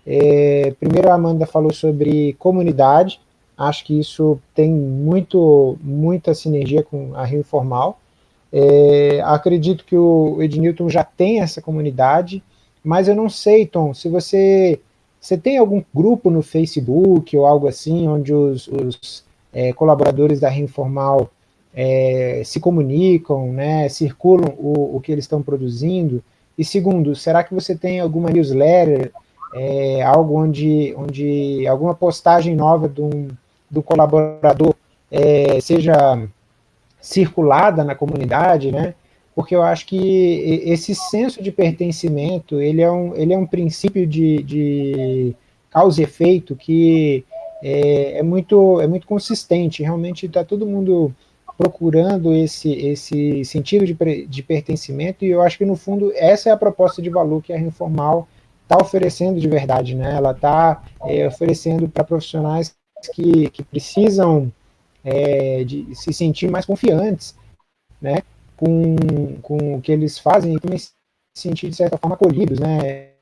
S2: é, primeiro a Amanda falou sobre comunidade, acho que isso tem muito, muita sinergia com a Rio Informal, é, acredito que o Ednilton já tem essa comunidade, mas eu não sei, Tom, se você, você tem algum grupo no Facebook ou algo assim, onde os, os é, colaboradores da Reinformal é, se comunicam, né, circulam o, o que eles estão produzindo? E segundo, será que você tem alguma newsletter, é, algo onde, onde alguma postagem nova do, do colaborador é, seja circulada na comunidade, né? Porque eu acho que esse senso de pertencimento, ele é um, ele é um princípio de, de causa e efeito que é, é, muito, é muito consistente, realmente está todo mundo procurando esse, esse sentido de, de pertencimento, e eu acho que, no fundo, essa é a proposta de valor que a Informal está oferecendo de verdade, né? ela está é, oferecendo para profissionais que, que precisam é, de se sentir mais confiantes, né? Com, com o que eles fazem e também se sentir, de certa forma, acolhidos, né? É,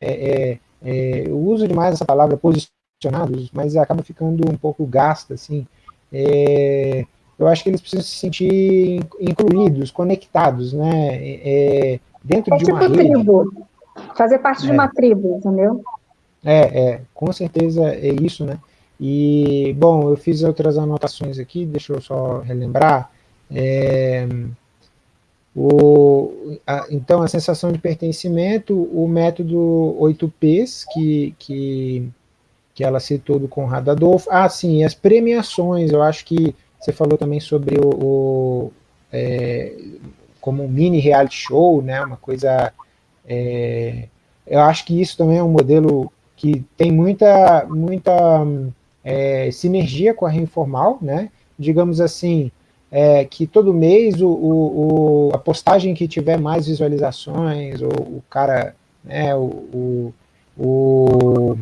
S2: é, é, eu uso demais essa palavra posicionados, mas acaba ficando um pouco gasta, assim. É, eu acho que eles precisam se sentir incluídos, conectados, né? É, dentro de
S3: tipo
S2: uma
S3: rede. tribo, fazer parte de uma tribo, entendeu?
S2: É, é, com certeza é isso, né? E, bom, eu fiz outras anotações aqui, deixa eu só relembrar. É, o, a, então, a sensação de pertencimento, o método 8Ps, que, que, que ela citou do Conrado Adolfo. Ah, sim, as premiações, eu acho que você falou também sobre o, o é, como um mini reality show, né, uma coisa... É, eu acho que isso também é um modelo que tem muita, muita é, sinergia com a Reinformal, né, digamos assim, é, que todo mês o, o, a postagem que tiver mais visualizações, ou o cara, né, o, o,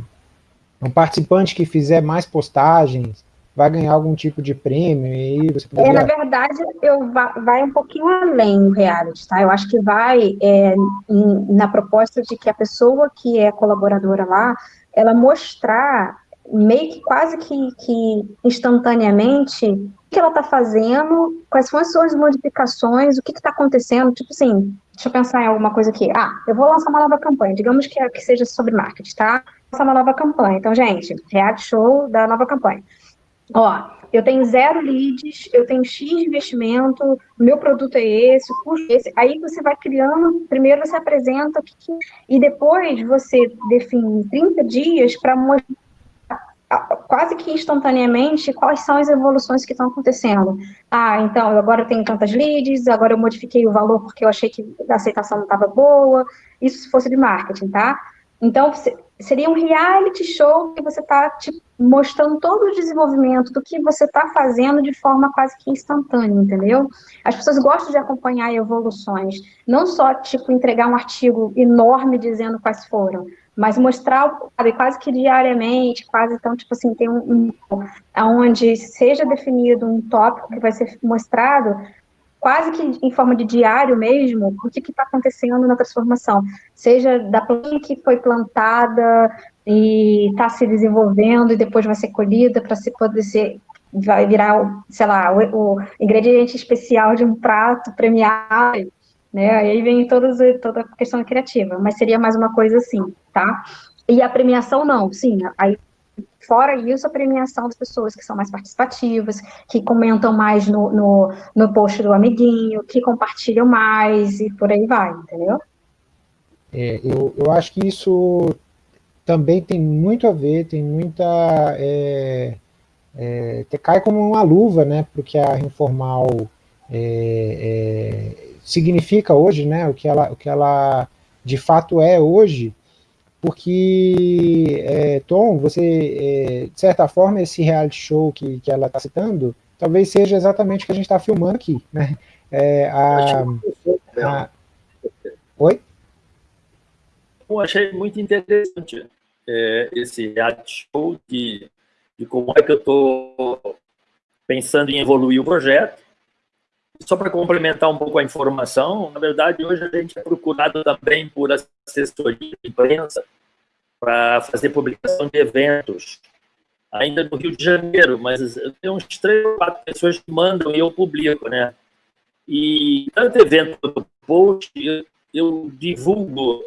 S2: o participante que fizer mais postagens, vai ganhar algum tipo de prêmio e você
S3: poderia... é, na verdade eu vai um pouquinho além o reality tá? Eu acho que vai é, em, na proposta de que a pessoa que é colaboradora lá ela mostrar meio que quase que, que instantaneamente o que ela está fazendo, quais são as suas modificações, o que está acontecendo, tipo assim, deixa eu pensar em alguma coisa aqui. Ah, eu vou lançar uma nova campanha, digamos que, que seja sobre marketing, tá? Lançar uma nova campanha. Então, gente, reality show da nova campanha. Ó, eu tenho zero leads, eu tenho X de investimento, meu produto é esse, o custo é esse. Aí você vai criando, primeiro você apresenta, e depois você define 30 dias para mostrar quase que instantaneamente quais são as evoluções que estão acontecendo. Ah, então, eu agora tenho tantas leads, agora eu modifiquei o valor porque eu achei que a aceitação não estava boa, isso se fosse de marketing, tá? Então, seria um reality show que você está tipo, mostrando todo o desenvolvimento do que você está fazendo de forma quase que instantânea, entendeu? As pessoas gostam de acompanhar evoluções, não só, tipo, entregar um artigo enorme dizendo quais foram, mas mostrar sabe, quase que diariamente, quase então, tipo assim, tem um, um onde seja definido um tópico que vai ser mostrado, quase que em forma de diário mesmo, o que está acontecendo na transformação, seja da planta que foi plantada e está se desenvolvendo e depois vai ser colhida para se poder ser vai virar, sei lá, o, o ingrediente especial de um prato premiado, né? Aí vem toda a questão criativa, mas seria mais uma coisa assim, tá? E a premiação não, sim, aí fora isso, a premiação das pessoas que são mais participativas, que comentam mais no, no, no post do amiguinho, que compartilham mais e por aí vai, entendeu?
S2: É, eu, eu acho que isso também tem muito a ver, tem muita... É, é, cai como uma luva, né, porque a informal é, é significa hoje, né, o que ela, o que ela de fato é hoje, porque, é, Tom, você, é, de certa forma, esse reality show que, que ela está citando, talvez seja exatamente o que a gente está filmando aqui, né? É, a, a... Oi?
S4: eu achei muito interessante é, esse reality show de, de como é que eu estou pensando em evoluir o projeto. Só para complementar um pouco a informação, na verdade, hoje a gente é procurado também por assessoria de imprensa para fazer publicação de eventos, ainda no Rio de Janeiro, mas tem uns três ou quatro pessoas que mandam e eu publico, né? E tanto evento do post, eu, eu divulgo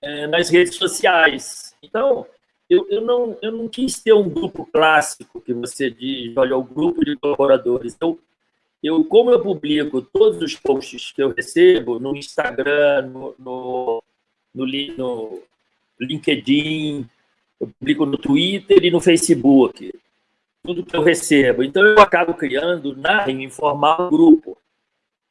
S4: é, nas redes sociais. Então, eu, eu, não, eu não quis ter um grupo clássico que você diz, olha, o grupo de colaboradores. Eu, eu, como eu publico todos os posts que eu recebo no Instagram, no, no, no, no LinkedIn, eu publico no Twitter e no Facebook, tudo que eu recebo. Então, eu acabo criando, na informal, grupo.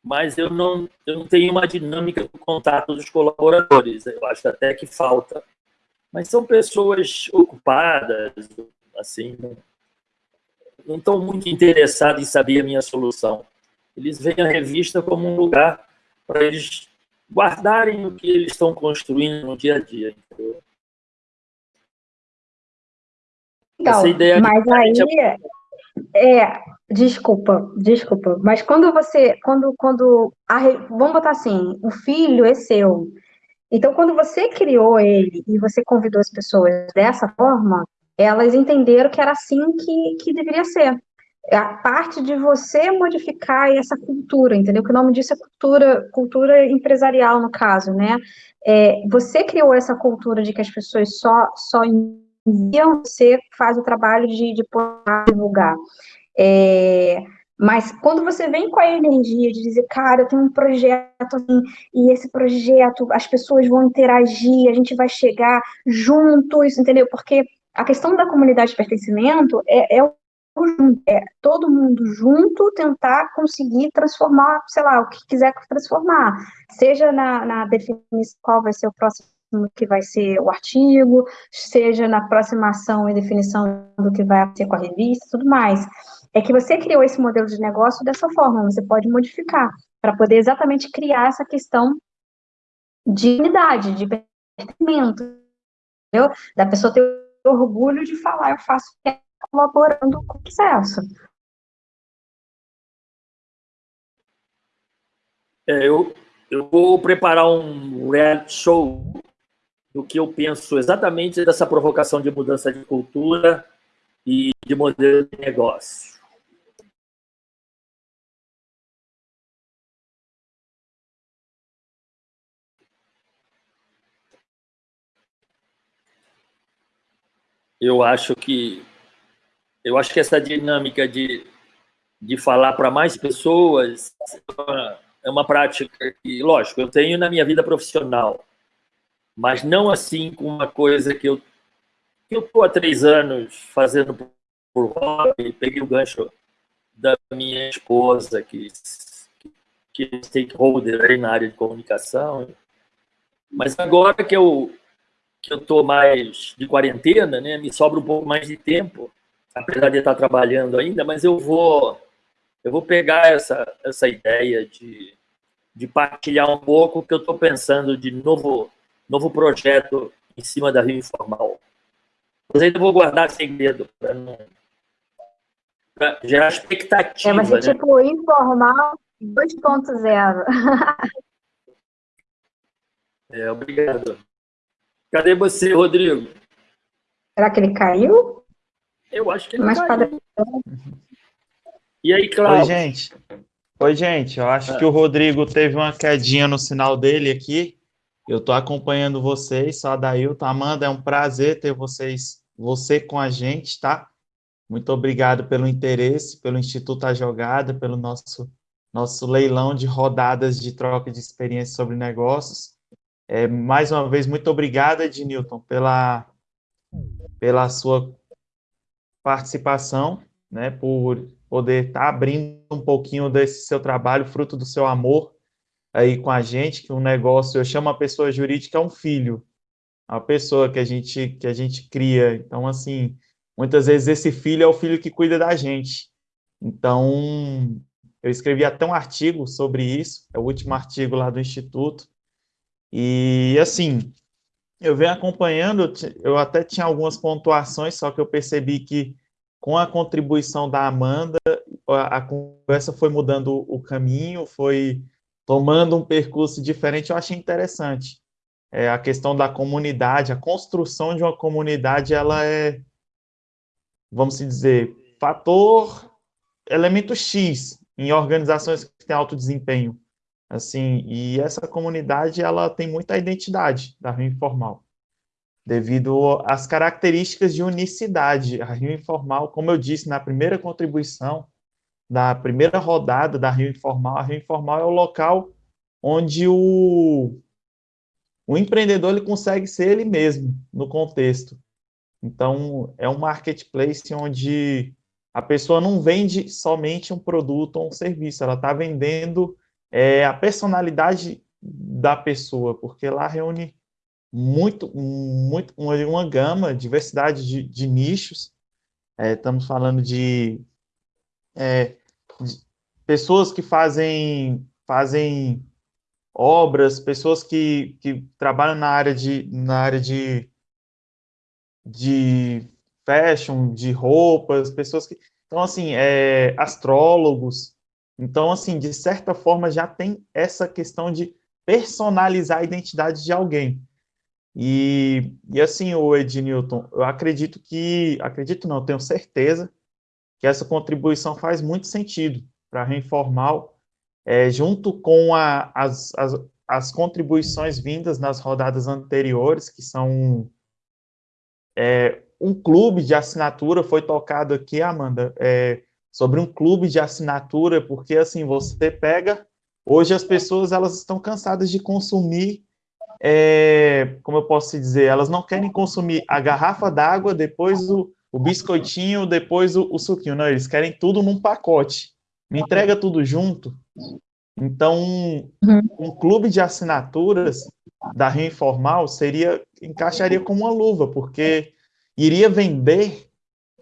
S4: Mas eu não, eu não tenho uma dinâmica do contato dos colaboradores. Eu acho até que falta. Mas são pessoas ocupadas, assim, não estão muito interessados em saber a minha solução. Eles veem a revista como um lugar para eles guardarem o que eles estão construindo no dia a dia. Entendeu?
S3: Então, ideia mas aí, é, desculpa, desculpa, mas quando você, quando, quando, a, vamos botar assim, o filho é seu, então quando você criou ele e você convidou as pessoas dessa forma, elas entenderam que era assim que, que deveria ser. É a parte de você modificar essa cultura, entendeu? Que o nome disso é cultura, cultura empresarial, no caso, né? É, você criou essa cultura de que as pessoas só, só enviam, você faz o trabalho de, de divulgar. É, mas quando você vem com a energia de dizer, cara, eu tenho um projeto assim, e esse projeto, as pessoas vão interagir, a gente vai chegar juntos, entendeu? Porque a questão da comunidade de pertencimento é, é é todo mundo junto tentar conseguir transformar, sei lá, o que quiser transformar, seja na, na definição qual vai ser o próximo que vai ser o artigo, seja na aproximação e definição do que vai ser com a revista, tudo mais. É que você criou esse modelo de negócio dessa forma, você pode modificar, para poder exatamente criar essa questão de unidade, de pertencimento, entendeu? Da pessoa ter orgulho de falar, eu faço colaborando com o processo.
S4: É, eu, eu vou preparar um reality show do que eu penso exatamente dessa provocação de mudança de cultura e de modelo de negócio. Eu acho que eu acho que essa dinâmica de, de falar para mais pessoas é uma prática que, lógico, eu tenho na minha vida profissional mas não assim com uma coisa que eu que eu estou há três anos fazendo por hobby, peguei o gancho da minha esposa, que, que é stakeholder aí na área de comunicação. Mas agora que eu que eu estou mais de quarentena, né, me sobra um pouco mais de tempo, apesar de estar trabalhando ainda, mas eu vou eu vou pegar essa essa ideia de de partilhar um pouco o que eu estou pensando de novo novo projeto em cima da Rio Informal. Mas ainda vou guardar segredo para não pra gerar expectativa.
S3: É, mas é né? tipo informal 2.0.
S4: é, obrigado. Cadê você, Rodrigo?
S3: Será que ele caiu?
S4: Eu acho que ele Mas caiu. E aí, Cláudio?
S5: Oi, gente. Oi, gente. Eu acho ah. que o Rodrigo teve uma quedinha no sinal dele aqui. Eu estou acompanhando vocês, só Adailton. Amanda, é um prazer ter vocês, você com a gente, tá? Muito obrigado pelo interesse, pelo Instituto A Jogada, pelo nosso, nosso leilão de rodadas de troca de experiência sobre negócios. É, mais uma vez, muito obrigado, Ednilton, pela, pela sua participação, né, por poder estar tá abrindo um pouquinho desse seu trabalho, fruto do seu amor aí com a gente, que um negócio, eu chamo a pessoa jurídica é um filho, a pessoa que a gente que a gente cria. Então, assim, muitas vezes esse filho é o filho que cuida da gente. Então, eu escrevi até um artigo sobre isso, é o último artigo lá do Instituto. E, assim, eu venho acompanhando, eu até tinha algumas pontuações, só que eu percebi que com a contribuição da Amanda, a, conversa foi mudando o caminho, foi tomando um percurso diferente, eu achei interessante. É, a questão da comunidade, a construção de uma comunidade, ela é, vamos dizer, fator, elemento X em organizações que têm alto desempenho. Assim, e essa comunidade, ela tem muita identidade da Rio Informal, devido às características de unicidade. A Rio Informal, como eu disse na primeira contribuição, da primeira rodada da Rio Informal, a Rio Informal é o local onde o, o empreendedor ele consegue ser ele mesmo no contexto. Então, é um marketplace onde a pessoa não vende somente um produto ou um serviço, ela está vendendo é a personalidade da pessoa, porque lá reúne muito, muito uma, uma gama, diversidade de, de nichos. É, estamos falando de, é, de, pessoas que fazem, fazem obras, pessoas que, que trabalham na área de, na área de, de fashion, de roupas, pessoas que... Então, assim, é, astrólogos, então, assim, de certa forma, já tem essa questão de personalizar a identidade de alguém. E, e assim, o Ed Newton, eu acredito que, acredito não, tenho certeza que essa contribuição faz muito sentido para a Reinformal, é, junto com a, as, as, as contribuições vindas nas rodadas anteriores, que são é, um clube de assinatura, foi tocado aqui, Amanda, é, sobre um clube de assinatura, porque assim, você pega, hoje as pessoas elas estão cansadas de consumir, é, como eu posso dizer, elas não querem consumir a garrafa d'água, depois o, o biscoitinho, depois o, o, suquinho, não, eles querem tudo num pacote, me entrega tudo junto. Então, um, uhum. um clube de assinaturas da Rio Informal seria, encaixaria como uma luva, porque iria vender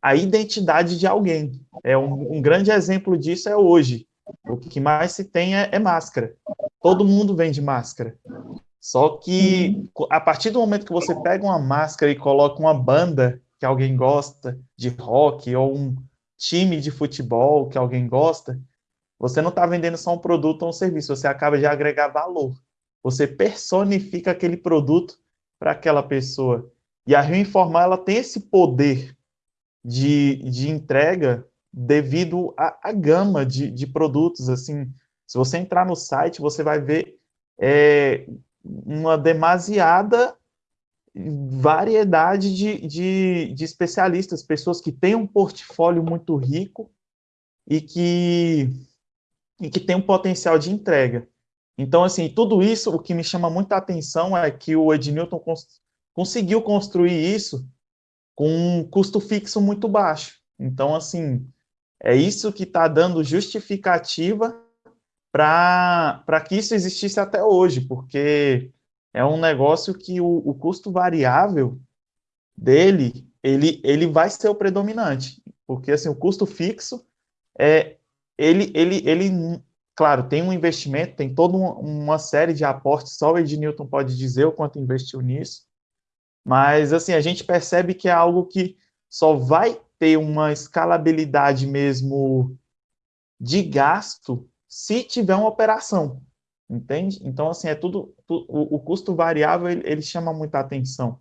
S5: a identidade de alguém. É um, um, grande exemplo disso é hoje. O que mais se tem é, é, máscara. Todo mundo vende máscara. Só que a partir do momento que você pega uma máscara e coloca uma banda que alguém gosta de rock ou um time de futebol que alguém gosta, você não está vendendo só um produto ou um serviço, você acaba de agregar valor. Você personifica aquele produto para aquela pessoa. E a Rio Informal ela tem esse poder de, de entrega devido à, gama de, de produtos. Assim, se você entrar no site, você vai ver é, uma demasiada variedade de, de, de, especialistas, pessoas que têm um portfólio muito rico e que, e que tem um potencial de entrega. Então, assim, tudo isso, o que me chama muita atenção é que o Ednilton cons conseguiu construir isso com um custo fixo muito baixo. Então, assim, é isso que está dando justificativa para que isso existisse até hoje, porque é um negócio que o, o custo variável dele, ele, ele vai ser o predominante, porque assim, o custo fixo, é, ele, ele, ele, claro, tem um investimento, tem toda uma, série de aportes, só o Ed Newton pode dizer o quanto investiu nisso, mas, assim, a gente percebe que é algo que só vai ter uma escalabilidade mesmo de gasto se tiver uma operação, entende? Então, assim, é tudo, o, o custo variável, ele, ele, chama muita atenção,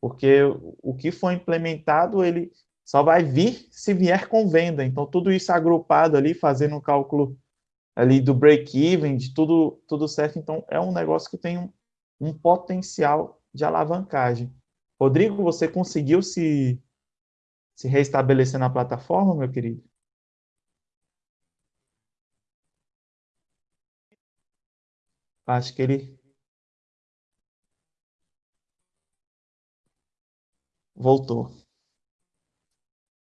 S5: porque o que for implementado, ele só vai vir se vier com venda, então tudo isso agrupado ali, fazendo um cálculo ali do break-even, de tudo, tudo certo, então é um negócio que tem um, um potencial de alavancagem. Rodrigo, você conseguiu se, se restabelecer na plataforma, meu querido? Acho que ele voltou.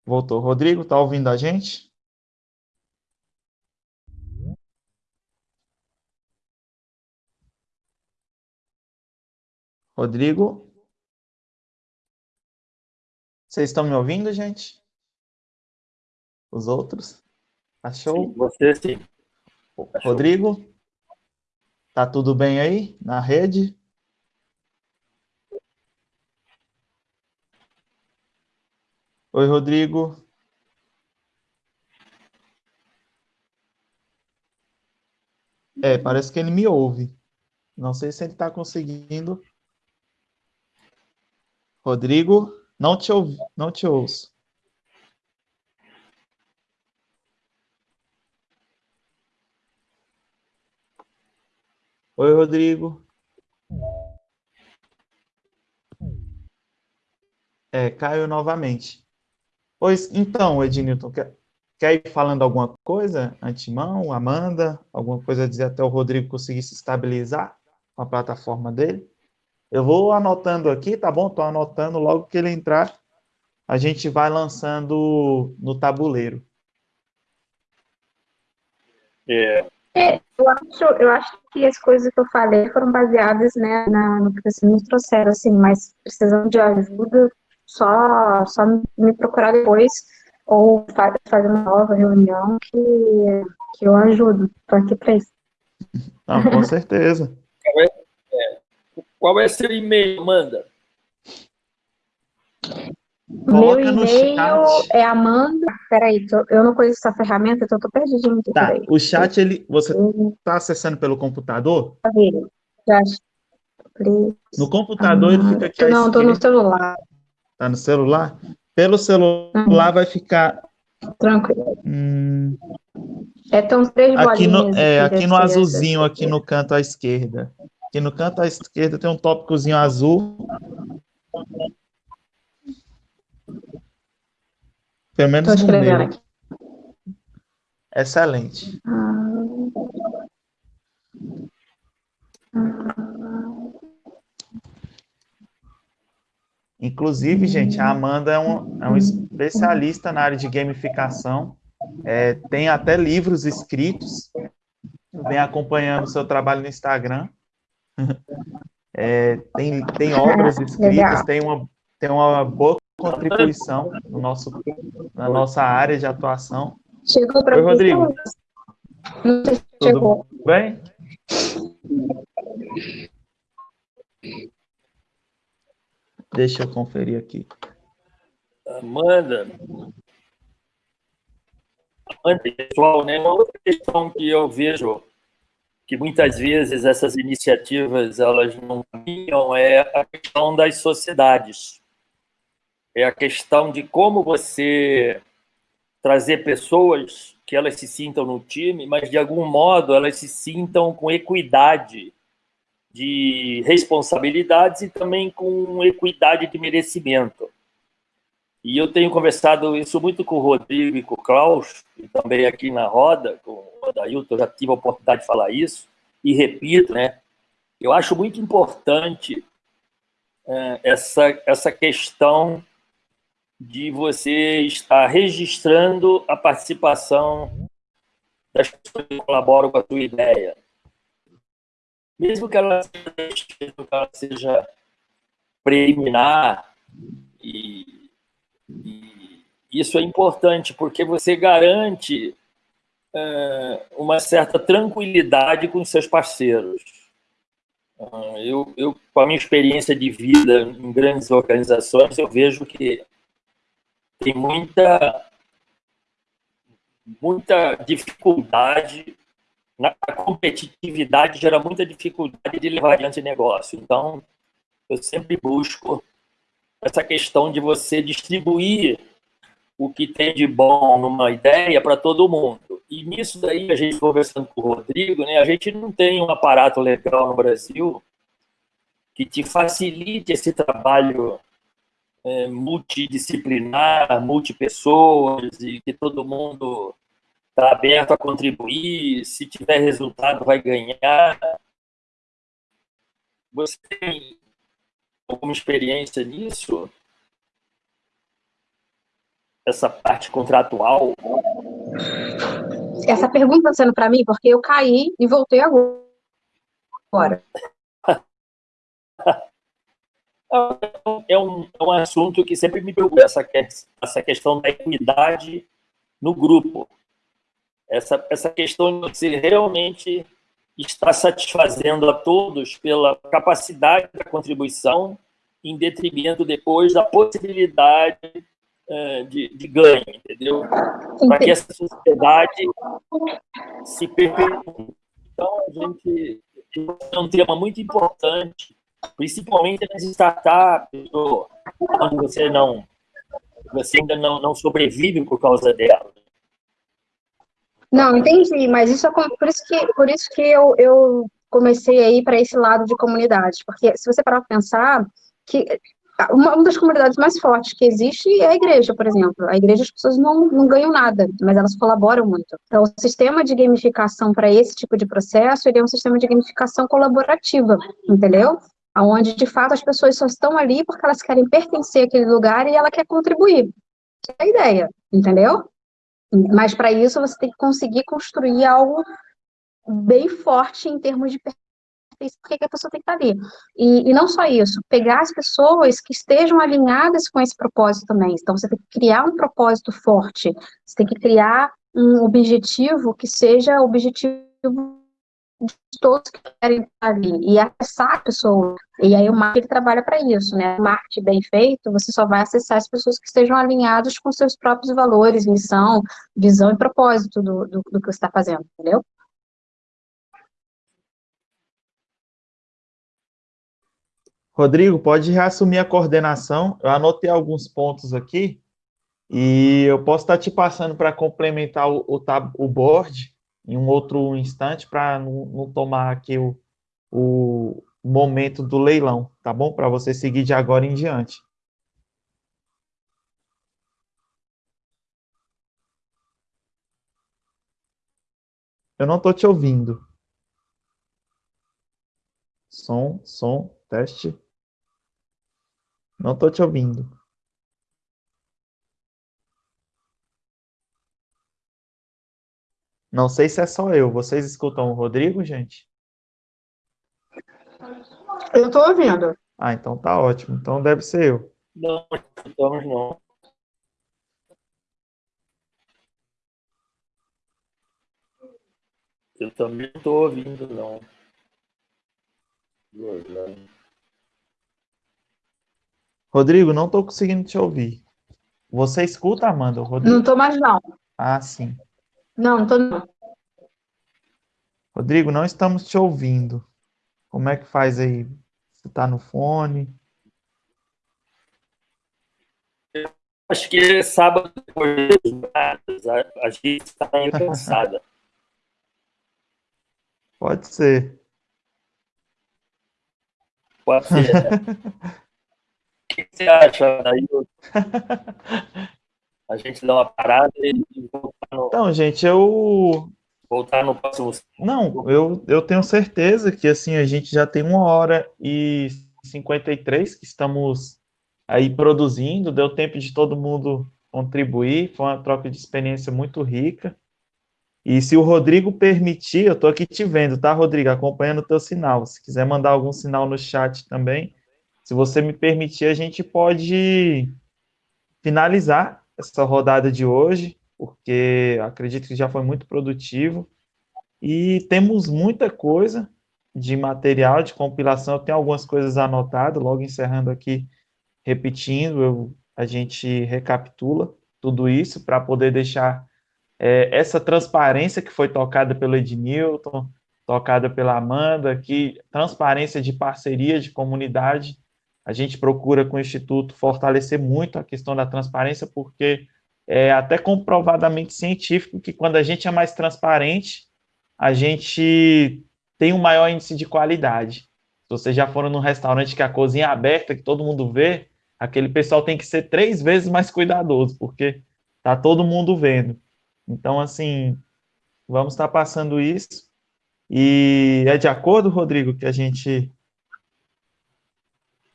S5: Voltou. Rodrigo, está ouvindo a gente? Rodrigo? Vocês estão me ouvindo, gente? Os outros? Achou?
S4: Sim, você sim. Achou.
S5: Rodrigo? Tá tudo bem aí na rede? Oi, Rodrigo. É, parece que ele me ouve. Não sei se ele está conseguindo. Rodrigo? Não te ouvi, não te ouço. Oi, Rodrigo. É, caiu novamente. Pois, então, Ednilton, quer, quer ir falando alguma coisa? Antimão, Amanda, alguma coisa a dizer até o Rodrigo conseguir se estabilizar com a plataforma dele? Eu vou anotando aqui, tá bom? Estou anotando logo que ele entrar, a gente vai lançando no tabuleiro.
S3: É. é. eu, acho, eu acho que as coisas que eu falei foram baseadas né, na, no que vocês me trouxeram, assim, mas precisando de ajuda, só, só me procurar depois ou fazer uma nova reunião que, que eu ajudo. Estou aqui para isso.
S5: Não, com certeza.
S4: Qual é seu e-mail, Amanda?
S3: Meu e-mail é Amanda. Peraí, tô, eu não conheço essa ferramenta, então estou perdidinho.
S5: Tá, o chat, ele, você está acessando pelo computador?
S3: Já,
S5: no computador ele fica aqui
S3: Não, estou no celular.
S5: Tá no celular? Pelo celular vai ficar.
S3: Tranquilo.
S5: Hum...
S3: É, tão três
S5: aqui no, é, aqui no azulzinho, aqui no canto à esquerda. Aqui no canto à esquerda tem um tópicozinho azul. Pelo menos no meu. Aqui. Excelente. Inclusive, gente, a Amanda é um, é um especialista na área de gamificação, é, tem até livros escritos, vem acompanhando o seu trabalho no Instagram, é, tem, tem obras escritas, tem uma, tem uma boa contribuição no nosso, na nossa área de atuação.
S3: Chegou para
S5: Oi, Rodrigo.
S3: Não sei se chegou.
S5: Tudo bem? Deixa eu conferir aqui.
S4: Amanda. Amanda, pessoal, né? Uma outra questão que eu vejo que muitas vezes essas iniciativas elas não caminham é a questão das sociedades. É a questão de como você trazer pessoas que elas se sintam no time, mas de algum modo elas se sintam com equidade de responsabilidades e também com equidade de merecimento. E eu tenho conversado isso muito com o Rodrigo e com o Klaus, e também aqui na roda, com o Dailton, já tive a oportunidade de falar isso, e repito, né? Eu acho muito importante é, essa, essa questão de você estar registrando a participação das pessoas que colaboram com a tua ideia mesmo que ela seja, que ela seja preliminar, e, e, isso é importante, porque você garante é, uma certa tranquilidade com seus parceiros. Ah, eu, eu, com a minha experiência de vida em grandes organizações, eu vejo que tem muita, muita dificuldade a competitividade gera muita dificuldade de levar adiante negócio. Então, eu sempre busco essa questão de você distribuir o que tem de bom numa ideia para todo mundo. E nisso daí, a gente conversando com o Rodrigo, né, a gente não tem um aparato legal no Brasil que te facilite esse trabalho é, multidisciplinar, multipessoas, e que todo mundo está aberto a contribuir, se tiver resultado vai ganhar. Você tem alguma experiência nisso? Essa parte contratual?
S3: Essa pergunta está sendo para mim porque eu caí e voltei agora.
S4: É um, é um assunto que sempre me preocupa, essa, essa questão da equidade no grupo essa, essa questão de você realmente estar satisfazendo a todos pela capacidade da contribuição, em detrimento depois da possibilidade é, de, de ganho, entendeu? Para que essa sociedade se perpetue. Então, a gente é um tema muito importante, principalmente nas startups, quando você não você ainda não, não sobrevive por causa dela.
S3: Não, entendi, mas isso é por isso que, por isso que eu, eu comecei a ir para esse lado de comunidade, porque se você parar para pensar, que uma, uma, das comunidades mais fortes que existe é a igreja, por exemplo. A igreja, as pessoas não, não ganham nada, mas elas colaboram muito. Então, o sistema de gamificação para esse tipo de processo, ele é um sistema de gamificação colaborativa, entendeu? Onde, de fato, as pessoas só estão ali porque elas querem pertencer àquele lugar e ela quer contribuir. Essa é a ideia, entendeu? Mas, para isso, você tem que conseguir construir algo bem forte em termos de por que a pessoa tem que estar ali. E, e, não só isso, pegar as pessoas que estejam alinhadas com esse propósito também. Então, você tem que criar um propósito forte, você tem que criar um objetivo que seja objetivo de todos que querem estar ali, e acessar a pessoa. E aí o marketing trabalha para isso, né? O marketing bem feito, você só vai acessar as pessoas que estejam alinhadas com seus próprios valores, missão, visão e propósito do, do, do que você está fazendo, entendeu?
S5: Rodrigo, pode reassumir a coordenação. Eu anotei alguns pontos aqui e eu posso estar te passando para complementar o, o, tab, o board em um outro instante para não, não, tomar aqui o, o momento do leilão, tá bom? Para você seguir de agora em diante. Eu não estou te ouvindo. Som, som, teste. Não estou te ouvindo. Não sei se é só eu. Vocês escutam o Rodrigo, gente?
S3: Eu estou ouvindo.
S5: Ah, então tá ótimo. Então deve ser eu.
S4: Não, estamos não. Eu também não estou ouvindo, não.
S5: Rodrigo, não estou conseguindo te ouvir. Você escuta, Amanda? Rodrigo?
S3: Não estou mais, não.
S5: Ah, sim.
S3: Não, não estou não.
S5: Rodrigo, não estamos te ouvindo. Como é que faz aí? Você está no fone?
S4: Acho que é sábado depois a gente está meio cansada.
S5: Pode ser.
S4: Pode ser. O que você acha, Ailton? A gente dá uma parada e voltar no...
S5: Então, gente, eu...
S4: Voltar no próximo...
S5: Não, eu, eu tenho certeza que, assim, a gente já tem uma hora e 53 que estamos aí produzindo, deu tempo de todo mundo contribuir, foi uma troca de experiência muito rica. E se o Rodrigo permitir, eu estou aqui te vendo, tá, Rodrigo? Acompanhando o teu sinal. Se quiser mandar algum sinal no chat também, se você me permitir, a gente pode finalizar essa rodada de hoje, porque acredito que já foi muito produtivo. E temos muita coisa de material, de compilação. Eu tenho algumas coisas anotadas, logo encerrando aqui, repetindo, eu, a gente recapitula tudo isso para poder deixar é, essa transparência que foi tocada pelo Ednilton, tocada pela Amanda, que transparência de parceria, de comunidade, a gente procura com o Instituto fortalecer muito a questão da transparência, porque é até comprovadamente científico que quando a gente é mais transparente, a gente tem um maior índice de qualidade. Se vocês já foram num restaurante que a cozinha é aberta, que todo mundo vê, aquele pessoal tem que ser três vezes mais cuidadoso, porque tá todo mundo vendo. Então, assim, vamos estar passando isso. E é de acordo, Rodrigo, que a gente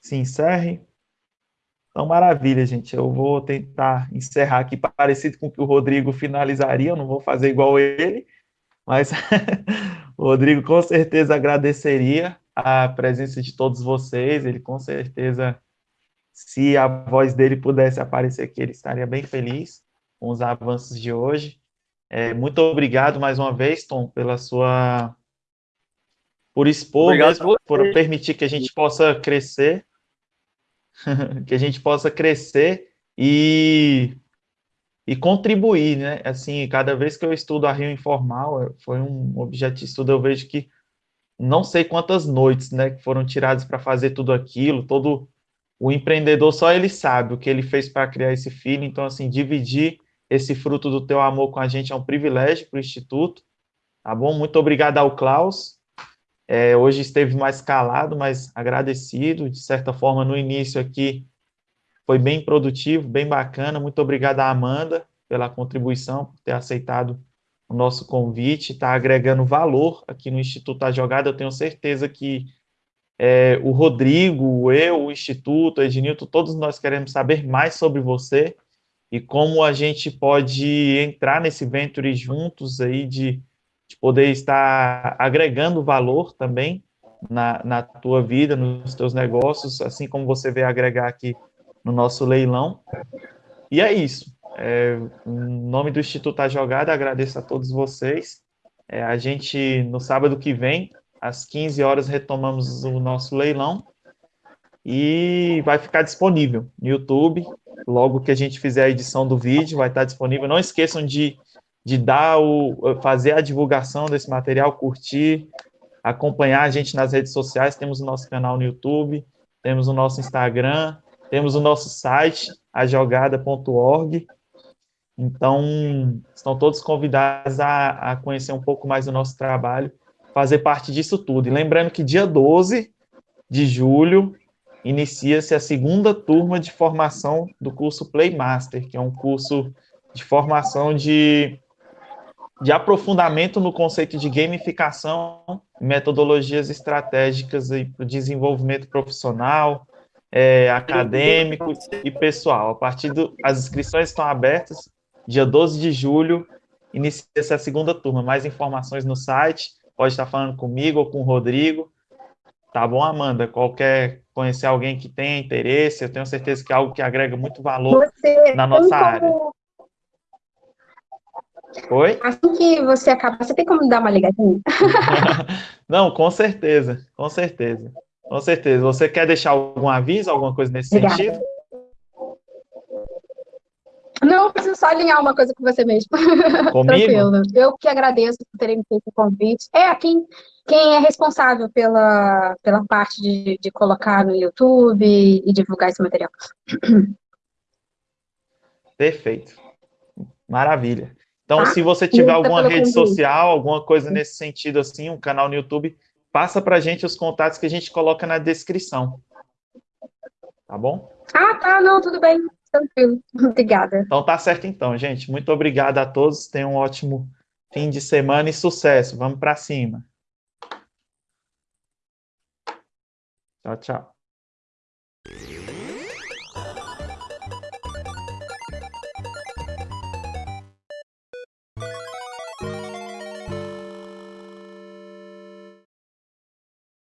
S5: se encerre. Então, maravilha, gente. Eu vou tentar encerrar aqui parecido com o que o Rodrigo finalizaria. Eu não vou fazer igual ele, mas o Rodrigo com certeza agradeceria a presença de todos vocês. Ele com certeza, se a voz dele pudesse aparecer aqui, ele estaria bem feliz com os avanços de hoje. É, muito obrigado mais uma vez, Tom, pela sua por expor, mesmo, por permitir que a gente possa crescer que a gente possa crescer e, e contribuir, né? Assim, cada vez que eu estudo a Rio Informal, foi um objeto de estudo, eu vejo que não sei quantas noites, né, que foram tiradas para fazer tudo aquilo, todo o empreendedor só ele sabe o que ele fez para criar esse filho, então assim, dividir esse fruto do teu amor com a gente é um privilégio para o Instituto, tá bom? Muito obrigado ao Klaus, é, hoje esteve mais calado, mas agradecido, de certa forma, no início aqui, foi bem produtivo, bem bacana, muito obrigado à Amanda pela contribuição, por ter aceitado o nosso convite, está agregando valor aqui no Instituto A Jogada, eu tenho certeza que é, o Rodrigo, eu, o Instituto, Ednilton, todos nós queremos saber mais sobre você e como a gente pode entrar nesse venture juntos aí de, de poder estar agregando valor também na, na tua vida, nos teus negócios, assim como você veio agregar aqui no nosso leilão. E é isso. É, em nome do Instituto A Jogada, agradeço a todos vocês. É, a gente, no sábado que vem, às 15 horas retomamos o nosso leilão e vai ficar disponível no YouTube. Logo que a gente fizer a edição do vídeo, vai estar disponível. Não esqueçam de, de dar o, fazer a divulgação desse material, curtir, acompanhar a gente nas redes sociais. Temos o nosso canal no YouTube, temos o nosso Instagram, temos o nosso site, ajogada.org. Então, estão todos convidados a, a conhecer um pouco mais do nosso trabalho fazer parte disso tudo. E lembrando que dia 12 de julho inicia-se a segunda turma de formação do curso Playmaster, que é um curso de formação de, de aprofundamento no conceito de gamificação, metodologias estratégicas para o desenvolvimento profissional, é, acadêmico e pessoal. A partir do, as inscrições estão abertas, dia 12 de julho, inicia-se a segunda turma. Mais informações no site pode estar falando comigo ou com o Rodrigo. Tá bom, Amanda? Qualquer conhecer alguém que tenha interesse, eu tenho certeza que é algo que agrega muito valor você na nossa como... área. Oi?
S3: Assim que você acabar, você tem como dar uma ligadinha?
S5: Não, com certeza, com certeza. Com certeza. Você quer deixar algum aviso, alguma coisa nesse Obrigada. sentido?
S3: Não, eu preciso só alinhar uma coisa com você mesmo.
S5: Comigo?
S3: Tranquilo. Eu que agradeço por terem me feito o convite. É, quem, quem é responsável pela, pela parte de, de colocar no YouTube e, divulgar esse material.
S5: Perfeito. Maravilha. Então, tá? se você tiver alguma rede convite. social, alguma coisa nesse sentido assim, um canal no YouTube, passa para a gente os contatos que a gente coloca na descrição. Tá bom?
S3: Ah, tá, não, tudo bem. Tranquilo. Obrigada.
S5: Então tá certo então, gente. Muito obrigado a todos. Tenham um ótimo fim de semana e sucesso. Vamos para cima. Tchau, tchau.